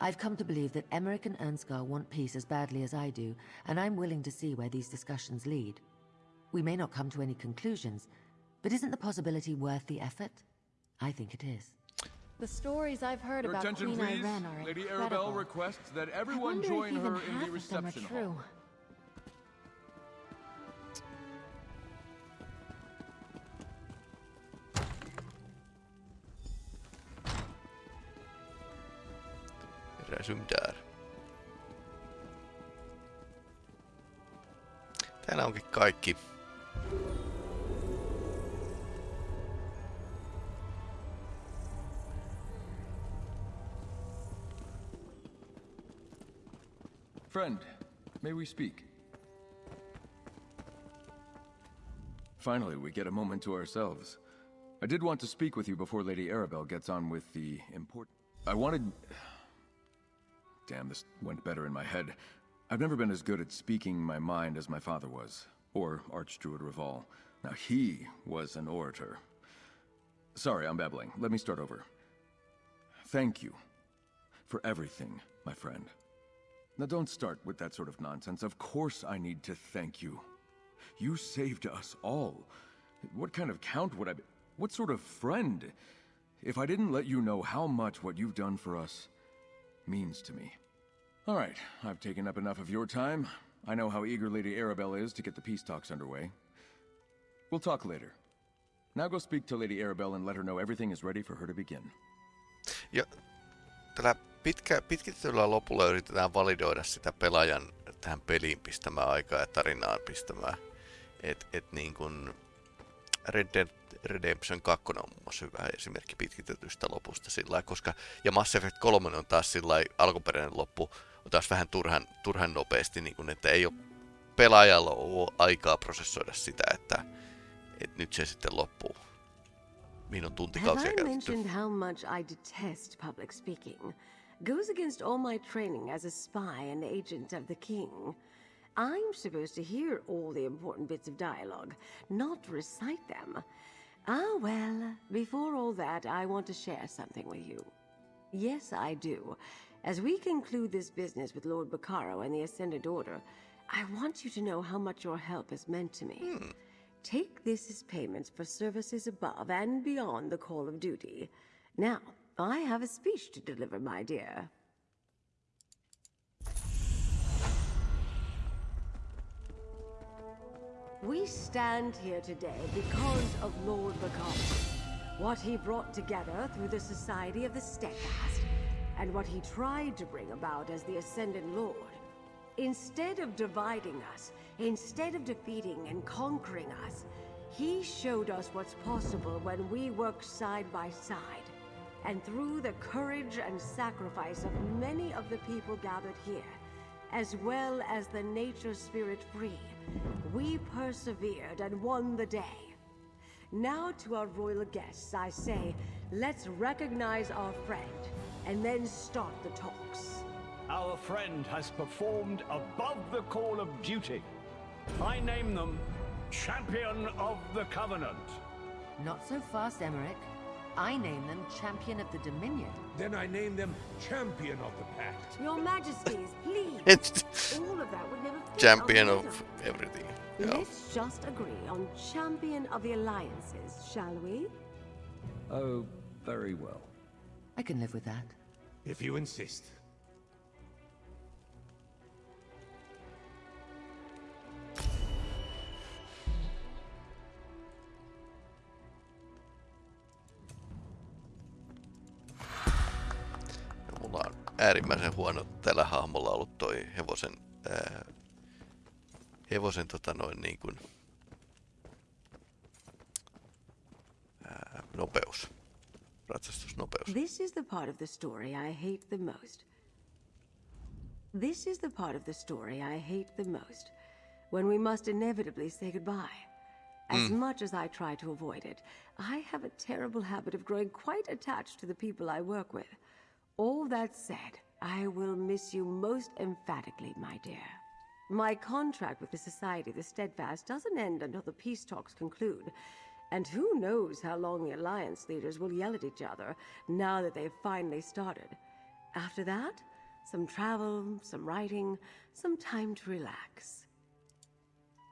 I've come to believe that Emeric and Irnskar want peace as badly as I do, and I'm willing to see where these discussions lead. We may not come to any conclusions, but isn't the possibility worth the effort? I think it is. The stories I've heard Your about attention, Queen please. Ayrenn are Lady incredible. Arabelle requests that I everyone wonder join if even her in half the of them reception are hall. true. Resume där. Täällä onkin kaikki. Friend, may we speak? Finally, we get a moment to ourselves. I did want to speak with you before Lady Arabelle gets on with the important... I wanted... Damn, this went better in my head. I've never been as good at speaking my mind as my father was, or Archdruid Reval. Now, he was an orator. Sorry, I'm babbling. Let me start over. Thank you for everything, my friend. Now don't start with that sort of nonsense. Of course I need to thank you. You saved us all. What kind of count would I be? What sort of friend? If I didn't let you know how much what you've done for us means to me. All right, I've taken up enough of your time. I know how eager Lady Arabelle is to get the peace talks underway. We'll talk later. Now go speak to Lady Arabelle and let her know everything is ready for her to begin. Ja tällä pitkä, pitkitetyllä lopulla yritetään validoida sitä pelaajan tähän peliin pistämään aikaa ja tarinaan pistämään. Et, et niin kuin Red Dead Redemption 2 on muun muassa hyvä esimerkki pitkitetystä lopusta sillä koska, ja Mass Effect 3 on taas sillä alkuperäinen loppu on taas vähän turhan, turhan nopeasti, niin kuin, että ei ole pelaajalla ole aikaa prosessoida sitä, että, että nyt se sitten loppuu. Mihin on tuntikausia Have I mentioned how much I detest public speaking? Goes against all my training as a spy and agent of the king. I'm supposed to hear all the important bits of dialogue, not recite them. Ah, well, before all that, I want to share something with you. Yes, I do. As we conclude this business with Lord Bacaro and the Ascendant Order, I want you to know how much your help has meant to me. Take this as payments for services above and beyond the call of duty. Now, I have a speech to deliver, my dear. We stand here today because of Lord Bacaro. What he brought together through the Society of the Steadfast, and what he tried to bring about as the Ascendant Lord. Instead of dividing us, instead of defeating and conquering us, he showed us what's possible when we work side by side. And through the courage and sacrifice of many of the people gathered here, as well as the nature spirit free, we persevered and won the day. Now to our royal guests, I say, let's recognize our friend, and then start the talks. Our friend has performed above the call of duty. I name them Champion of the Covenant. Not so fast, Emeric. I name them Champion of the Dominion. Then I name them Champion of the Pact. Your Majesties, please. It's All of that would never fit champion of rhythm. everything. Yeah. Let's just agree on champion of the alliances, shall we? Oh, very well. I can live with that. If you insist. Mulla on äärimmäisen huono tällä hahmolla ollut toi hevosen, ää, hevosen tota noin niin kuin, ää, nopeus. Ratsastusnopeus. This is the part of the story I hate the most. This is the part of the story I hate the most. When we must inevitably say goodbye. As Mm. much as I try to avoid it, I have a terrible habit of growing quite attached to the people I work with. All that said, I will miss you most emphatically, my dear. My contract with the Society of the Steadfast doesn't end until the peace talks conclude. And who knows how long the Alliance leaders will yell at each other now that they've finally started. After that, some travel, some writing, some time to relax.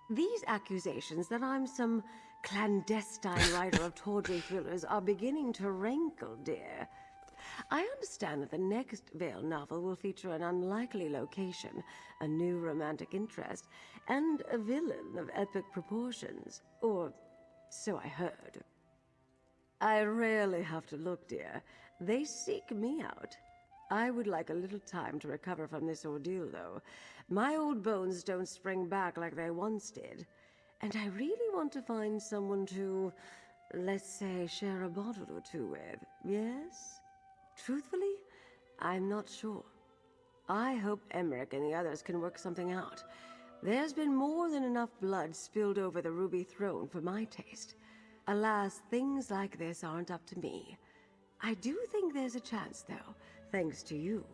These accusations that I'm some clandestine writer of tawdry thrillers are beginning to rankle, dear. I understand that the next Vale novel will feature an unlikely location, a new romantic interest, and a villain of epic proportions. Or so I heard. I rarely have to look, dear. They seek me out. I would like a little time to recover from this ordeal, though. My old bones don't spring back like they once did. And I really want to find someone to, let's say, share a bottle or two with. Yes? Truthfully, I'm not sure. I hope Emeric and the others can work something out. There's been more than enough blood spilled over the Ruby Throne for my taste. Alas, things like this aren't up to me. I do think there's a chance, though, thanks to you.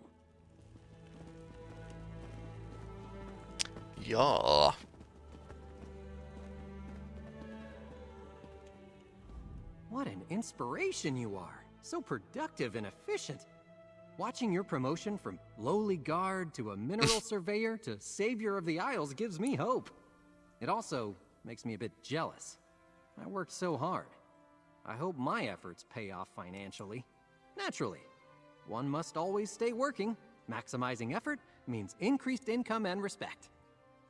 Jaa. What an inspiration you are. So productive and efficient. Watching your promotion from lowly guard to a mineral surveyor to savior of the Isles gives me hope. It also makes me a bit jealous. I worked so hard. I hope my efforts pay off financially. Naturally, one must always stay working. Maximizing effort means increased income and respect.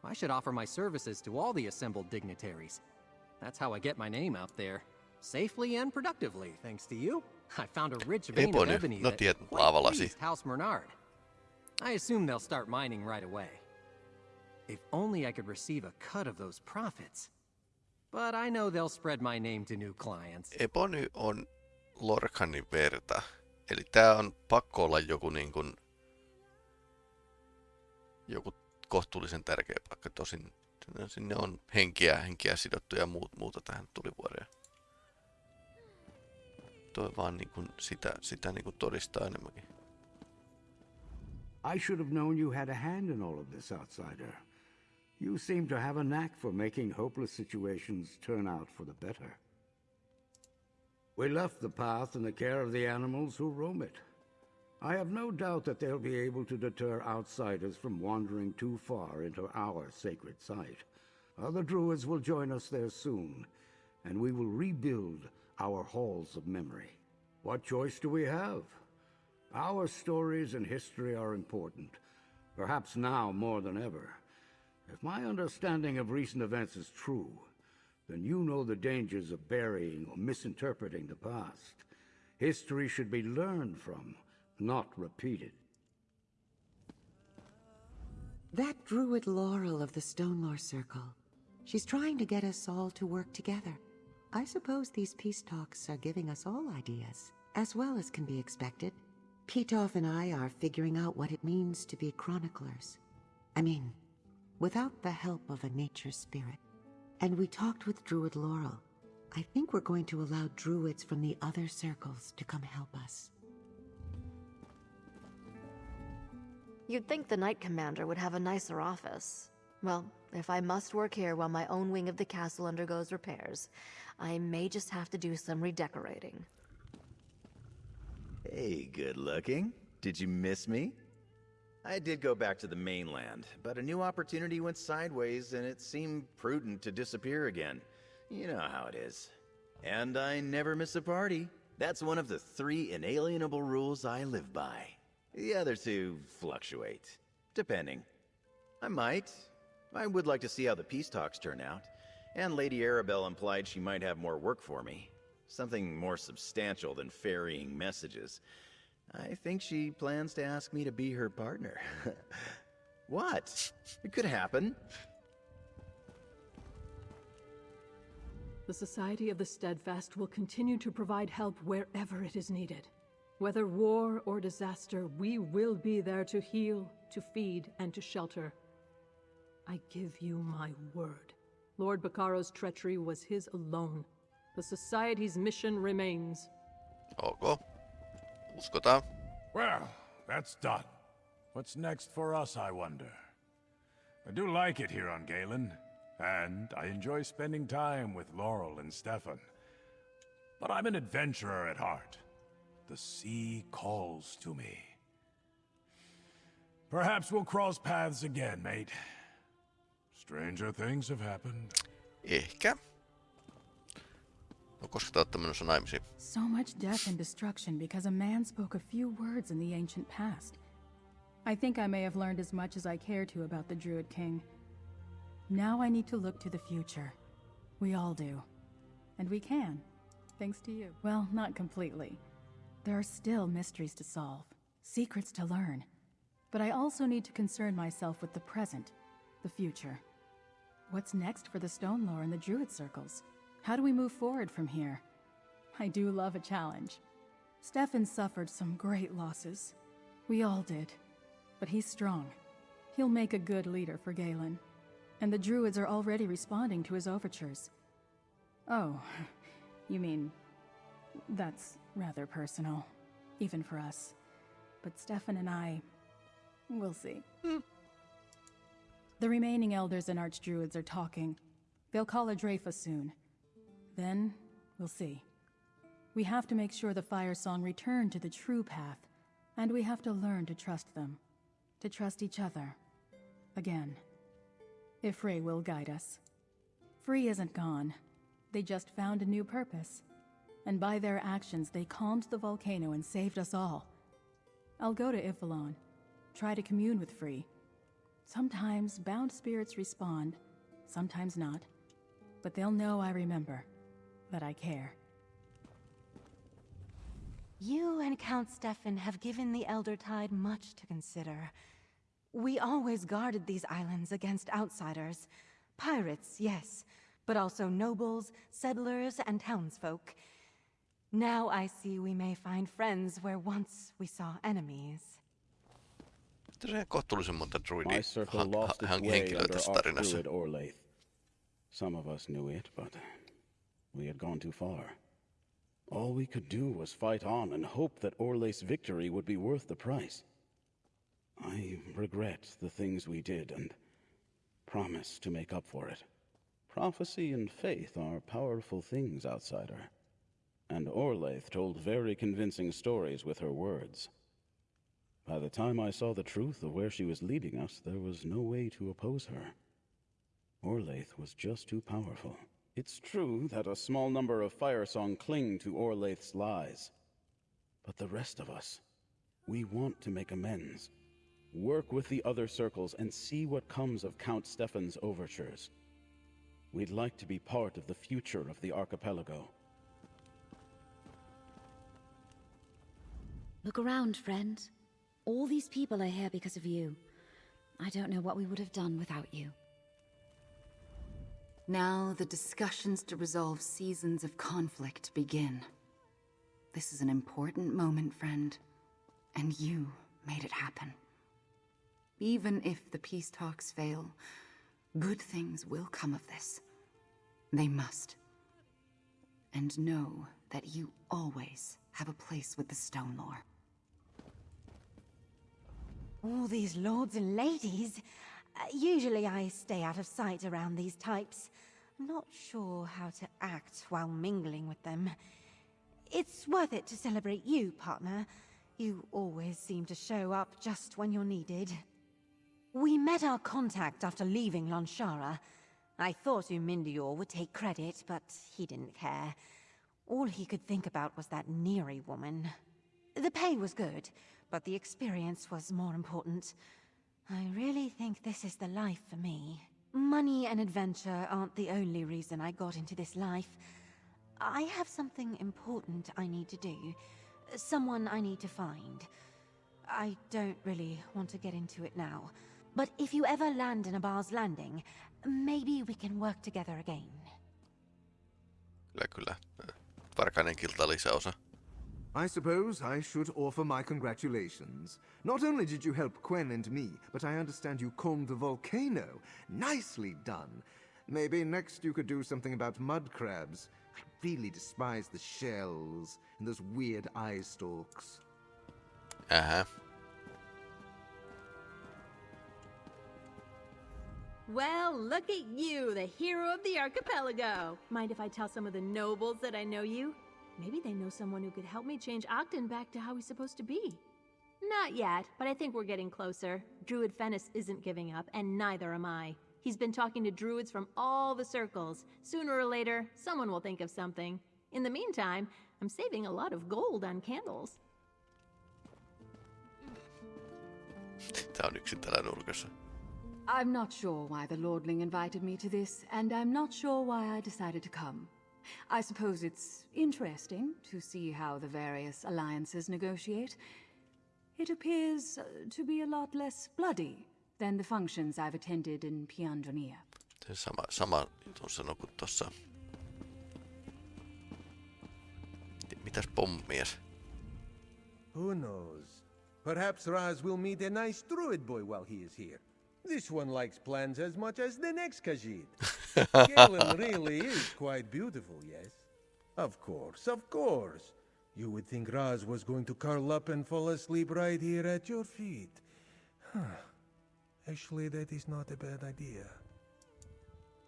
I should offer my services to all the assembled dignitaries. That's how I get my name out there. Safely and productively, thanks to you. I found a rich vein Eipä of nyt, ebony no that tiedät, laavalasi. House Bernard. I assume they'll start mining right away. If only I could receive a cut of those profits. But I know they'll spread my name to new clients. Ebony on Lorcanin verta. Eli tää on pakko olla joku niin kuin, joku kohtuullisen tärkeä paikka. Tosin sinne on henkiä, henkiä sidottu ja muut, muuta tähän tulivuoreen. Toi vaan niin kuin sitä, sitä niin kuin todistaa enemmänkin. I should have known you had a hand in all of this, outsider. You seem to have a knack for making hopeless situations turn out for the better. We left the path in the care of the animals who roam it. I have no doubt that they'll be able to deter outsiders from wandering too far into our sacred site. Other druids will join us there soon, and we will rebuild our halls of memory. What choice do we have? Our stories and history are important, perhaps now more than ever. If my understanding of recent events is true, then you know the dangers of burying or misinterpreting the past. History should be learned from, not repeated. That druid Laurel of the Stonelore Circle. She's trying to get us all to work together. I suppose these peace talks are giving us all ideas, as well as can be expected. Petov and I are figuring out what it means to be chroniclers. I mean, without the help of a nature spirit. And we talked with Druid Laurel. I think we're going to allow druids from the other circles to come help us. You'd think the Knight Commander would have a nicer office. Well, if I must work here while my own wing of the castle undergoes repairs, I may just have to do some redecorating. Hey, good looking. Did you miss me? I did go back to the mainland, but a new opportunity went sideways and it seemed prudent to disappear again. You know how it is. And I never miss a party. That's one of the three inalienable rules I live by. The other two fluctuate, depending. I might. I would like to see how the peace talks turn out. And Lady Arabelle implied she might have more work for me. Something more substantial than ferrying messages. I think she plans to ask me to be her partner. what? It could happen. The Society of the Steadfast will continue to provide help wherever it is needed. Whether war or disaster, we will be there to heal, to feed, and to shelter. I give you my word. Lord Baccaro's treachery was his alone. The Society's mission remains. Ok. Uskotaan. Well, that's done. What's next for us, I wonder? I do like it here on Galen, and I enjoy spending time with Laurel and Stefan. But I'm an adventurer at heart. The sea calls to me. Perhaps we'll cross paths again, mate. Stranger things have happened. Ehkä. No koska te olette menossa naimisiin? So much death and destruction because a man spoke a few words in the ancient past. I think I may have learned as much as I care to about the Druid King. Now I need to look to the future. We all do. And we can, thanks to you. Well, not completely. There are still mysteries to solve, secrets to learn. But I also need to concern myself with the present, the future. What's next for the Stonelore and the Druid circles? How do we move forward from here? I do love a challenge. Stefan suffered some great losses. We all did. But he's strong. He'll make a good leader for Galen. And the Druids are already responding to his overtures. Oh, you mean... That's rather personal. Even for us. But Stefan and I... We'll see. Hmm. The remaining elders and archdruids are talking. They'll call a Drafa soon. Then, we'll see. We have to make sure the Firesong return to the true path, and we have to learn to trust them. To trust each other. Again. Y'ffre will guide us. Free isn't gone. They just found a new purpose. And by their actions, they calmed the volcano and saved us all. I'll go to Y'ffelon, try to commune with Free. Sometimes bound spirits respond, sometimes not. But they'll know I remember, that I care. You and Count Stefan have given the Eldertide much to consider. We always guarded these islands against outsiders. Pirates, yes, but also nobles, settlers, and townsfolk. Now I see we may find friends where once we saw enemies. Tässä kohtuullisen monta druidia My circle lost its way henkilöä tässä tarinassa. Some of us knew it, but we had gone too far. All we could do was fight on and hope that Orlaith's victory would be worth the price. I regret the things we did and promise to make up for it. Prophecy and faith are powerful things, outsider. And Orlaith told very convincing stories with her words. By the time I saw the truth of where she was leading us, there was no way to oppose her. Orlaith was just too powerful. It's true that a small number of Firesong cling to Orlaith's lies. But the rest of us, we want to make amends. Work with the other circles and see what comes of Count Stefan's overtures. We'd like to be part of the future of the archipelago. Look around, friend. All these people are here because of you. I don't know what we would have done without you. Now the discussions to resolve seasons of conflict begin. This is an important moment, friend. And you made it happen. Even if the peace talks fail, good things will come of this. They must. And know that you always have a place with the Stonelore. All these lords and ladies. Uh, usually I stay out of sight around these types. I'm not sure how to act while mingling with them. It's worth it to celebrate you, partner. You always seem to show up just when you're needed. We met our contact after leaving Lanshara. I thought Umindior would take credit, but he didn't care. All he could think about was that Neri woman. The pay was good, but the experience was more important. I really think this is the life for me. Money and adventure aren't the only reason I got into this life. I have something important I need to do. Someone I need to find. I don't really want to get into it now. But if you ever land in Abah's Landing, maybe we can work together again. Kyllä, kyllä. Varkainen kilta lisäosa. I suppose I should offer my congratulations. Not only did you help Quen and me, but I understand you combed the volcano. Nicely done. Maybe next you could do something about mud crabs. I really despise the shells and those weird eye stalks. Ähä. Well, look at you, the hero of the archipelago. Mind if I tell some of the nobles that I know you? Maybe they know someone who could help me change Ogden back to how he's supposed to be. Not yet, but I think we're getting closer. Druid Fennis isn't giving up, and neither am I. He's been talking to druids from all the circles. Sooner or later, someone will think of something. In the meantime, I'm saving a lot of gold on candles. Tää on yksin täällä nurkassa. I'm not sure why the Lordling invited me to this, and I'm not sure why I decided to come. I suppose it's interesting to see how the various alliances negotiate. It appears uh, to be a lot less bloody than the functions I've attended in Pyandonea. Se sama, sama jutun sano kuin tossa. Mitäs pommies? Who knows? Perhaps Raz will meet a nice druid boy while he is here. This one likes plants as much as the next Khajiit. Galen really is quite beautiful, yes? Of course, of course. You would think Raz was going to curl up and fall asleep right here at your feet. Huh. Actually, that is not a bad idea.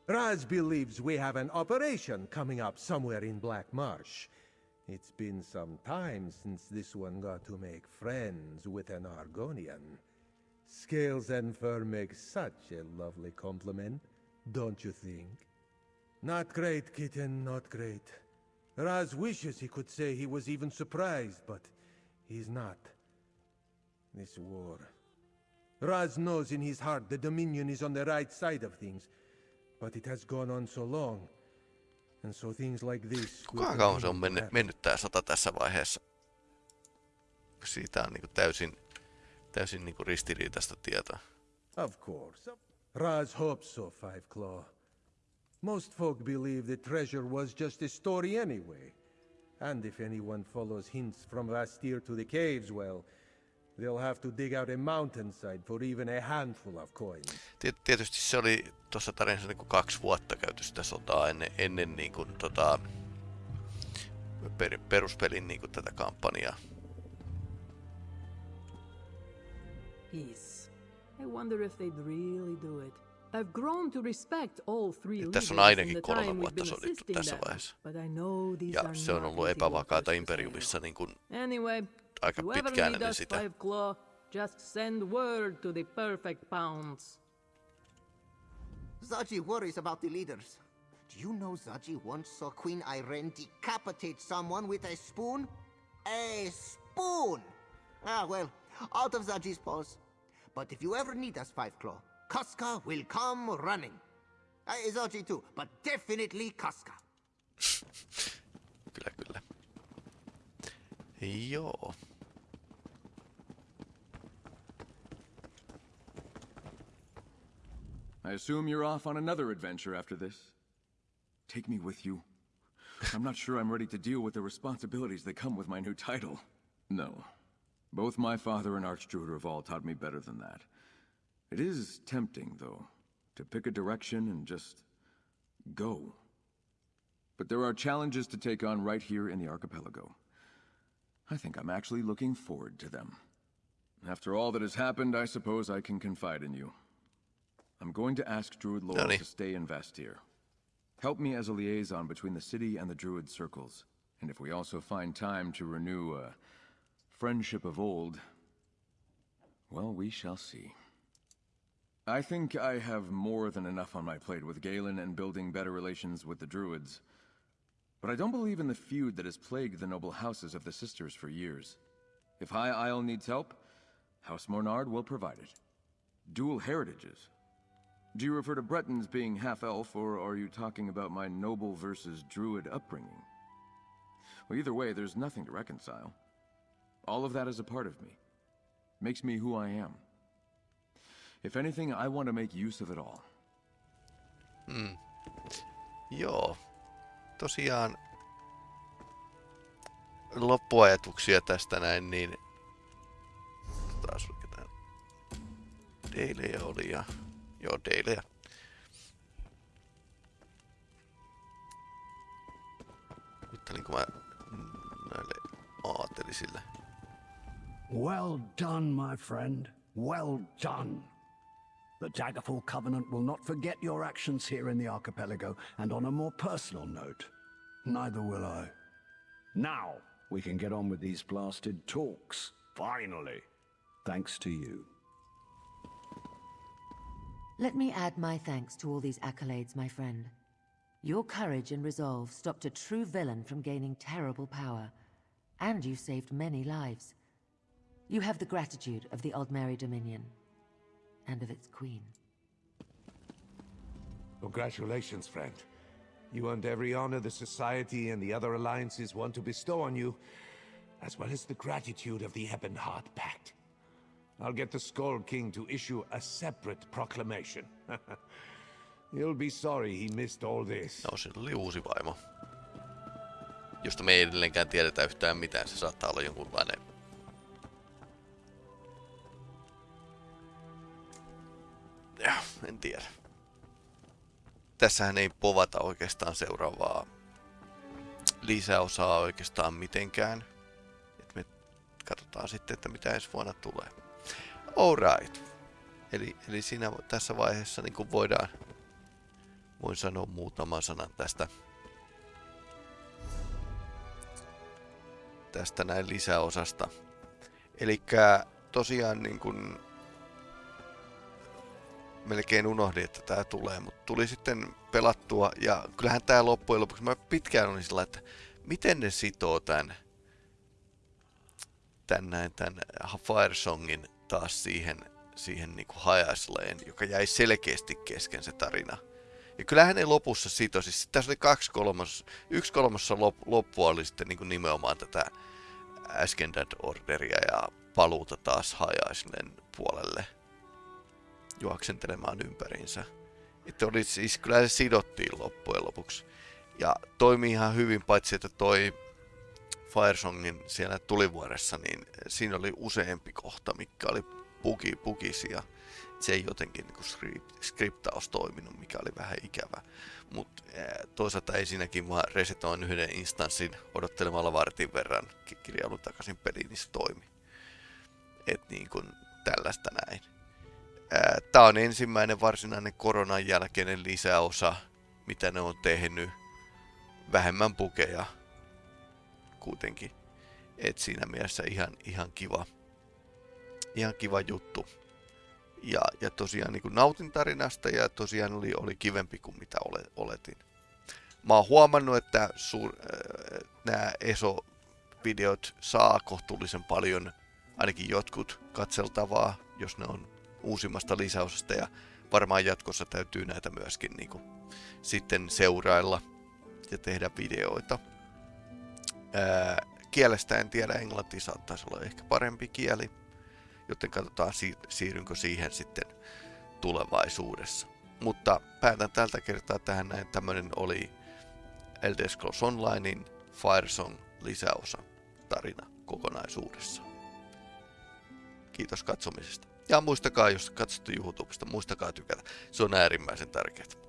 Raz believes we have an operation coming up somewhere in Black Marsh. It's been some time since this one got to make friends with an Argonian. Scales and fur make such a lovely complement, don't you think? Not great, kitten, not great. Raz wishes he could say he was even surprised, but he's not. This war. Raz knows in his heart the Dominion is on the right side of things, but it has gone on so long. And so things like this... Kuinka kauan se on mennyt, mennyt tää sota tässä vaiheessa? Siitä on niinku täysin, täysin niinku ristiriitaista tietoa. Of course. Raz hopes so, Five Claw. Most folk believe the treasure was just a story anyway. And if anyone follows hints from Vastir to the caves, well, they'll have to dig out a mountainside for even a handful of coins. Tiet- Tietysti se oli tuossa tarinassa niin kuin kaksi vuotta käyty sitä sotaa ennen, ennen niin kuin, tota, per, peruspelin niin kuin, tätä kampanjaa. Peace. I wonder if they'd really do it. I've grown to respect all three Ja leaders tässä on in ainakin the kolme time we've vuotta been sodittu assisting tässä them, vaiheessa. but I know these Ja are se on not ollut easy epävakaata Imperiumissa niin kuin. Anyway, aika whoever pitkään ennen sitä. Five Claw, just send word to the perfect pounds. Zaji worries about the leaders. Do you know Zaji once saw Queen Ayrenn decapitate someone with a spoon? A spoon! Ah, well, out of Zaji's paws. But if you ever need us, Five Claw, Casca will come running. Uh, Zaji too, but definitely Casca. Kyllä, kyllä. Joo. I assume you're off on another adventure after this. Take me with you. I'm not sure I'm ready to deal with the responsibilities that come with my new title. No. Both my father and Archdruid Reval taught me better than that. It is tempting, though, to pick a direction and just go. But there are challenges to take on right here in the archipelago. I think I'm actually looking forward to them. After all that has happened, I suppose I can confide in you. I'm going to ask Druid Noni. to stay in Vastyr. Help me as a liaison between the city and the Druid circles. And if we also find time to renew a friendship of old, well, we shall see. I think I have more than enough on my plate with Galen and building better relations with the Druids. But I don't believe in the feud that has plagued the noble houses of the Sisters for years. If High Isle needs help, House Mornard will provide it. Dual heritages. Do you refer to Bretons being half-elf, or are you talking about my noble versus druid upbringing? Well, either way, there's nothing to reconcile. All of that is a part of me. Makes me who I am. If anything, I want to make use of it all. Mm. Joo. Tosiaan loppuajatuksia tästä näin, niin taas tää Deilejä oli ja... Joo, Deilejä. Juttelinko mä näille aatelisille? Well done, my friend. Well done. The Daggerfall Covenant will not forget your actions here in the archipelago, and on a more personal note, neither will I. Now, we can get on with these blasted talks. Finally. Thanks to you. Let me add my thanks to all these accolades, my friend. Your courage and resolve stopped a true villain from gaining terrible power, and you saved many lives. You have the gratitude of the Aldmeri Dominion, and of its queen. Congratulations, friend. You earned every honor the Society and the other alliances want to bestow on you, as well as the gratitude of the Ebonheart Pact. I'll get the Skald King to issue a separate proclamation. He'll be sorry he missed all this. No, sillä oli uusi vaimo. Josta me ei edelleenkään tiedetä yhtään mitään. Se saattaa olla jonkunlainen... en tiedä. Tässähän ei povata oikeastaan seuraavaa lisäosaa oikeastaan mitenkään. Et me katsotaan sitten, että mitä ensi vuonna tulee. Alright. Eli, eli siinä tässä vaiheessa niin kuin voidaan voin sanoa muutaman sanan tästä tästä näin lisäosasta. Eli tosiaan niin kun melkein unohdin, että tämä tulee, mutta tuli sitten pelattua ja kyllähän tämä loppujen lopuksi, mä pitkään olin sillä, että miten ne sitoo tämän, tämän, näin, tämän Firesongin taas siihen, siihen niin kuin hajasleen, joka jäi selkeästi kesken se tarina. Ja kyllähän ne lopussa sitoi, siis tässä oli kaksi kolmas, yksi kolmassa lop, loppua oli sitten niin kuin nimenomaan tätä Ascended Orderia ja paluuta taas hajaislen puolelle juoksentelemaan ympäriinsä. Että oli siis, kyllä se sidottiin loppujen lopuksi. Ja toimi ihan hyvin, paitsi että toi Firesongin siellä tulivuoressa, niin siinä oli useampi kohta, mikä oli puki, pukisia. Se ei jotenkin niin skript, skriptaus toiminut, mikä oli vähän ikävä. Mutta toisaalta ei siinäkin vaan resetoin yhden instanssin odottelemalla vartin verran kirjailun takaisin peliin, niin se toimi. Et niin kuin tällaista näin. Tämä on ensimmäinen varsinainen koronan jälkeinen lisäosa, mitä ne on tehnyt. Vähemmän pukeja kuitenkin. Et siinä mielessä ihan, ihan kiva, ihan kiva juttu. Ja, ja tosiaan niin kuin nautin tarinasta ja tosiaan oli, oli kivempi kuin mitä ole, oletin. Mä oon huomannut, että suur, äh, nämä ESO-videot saa kohtuullisen paljon, ainakin jotkut katseltavaa, jos ne on uusimmasta lisäosasta ja varmaan jatkossa täytyy näitä myöskin niin kuin, sitten seurailla ja tehdä videoita. Ää, kielestä en tiedä, englanti saattaisi olla ehkä parempi kieli, joten katsotaan siirrynkö siihen sitten tulevaisuudessa. Mutta päätän tältä kertaa tähän näin. Tämmönen oli Elder Scrolls Onlinein Firesong lisäosa tarina kokonaisuudessa. Kiitos katsomisesta. Ja muistakaa, jos katsotte YouTubesta, muistakaa tykätä. Se on äärimmäisen tärkeää.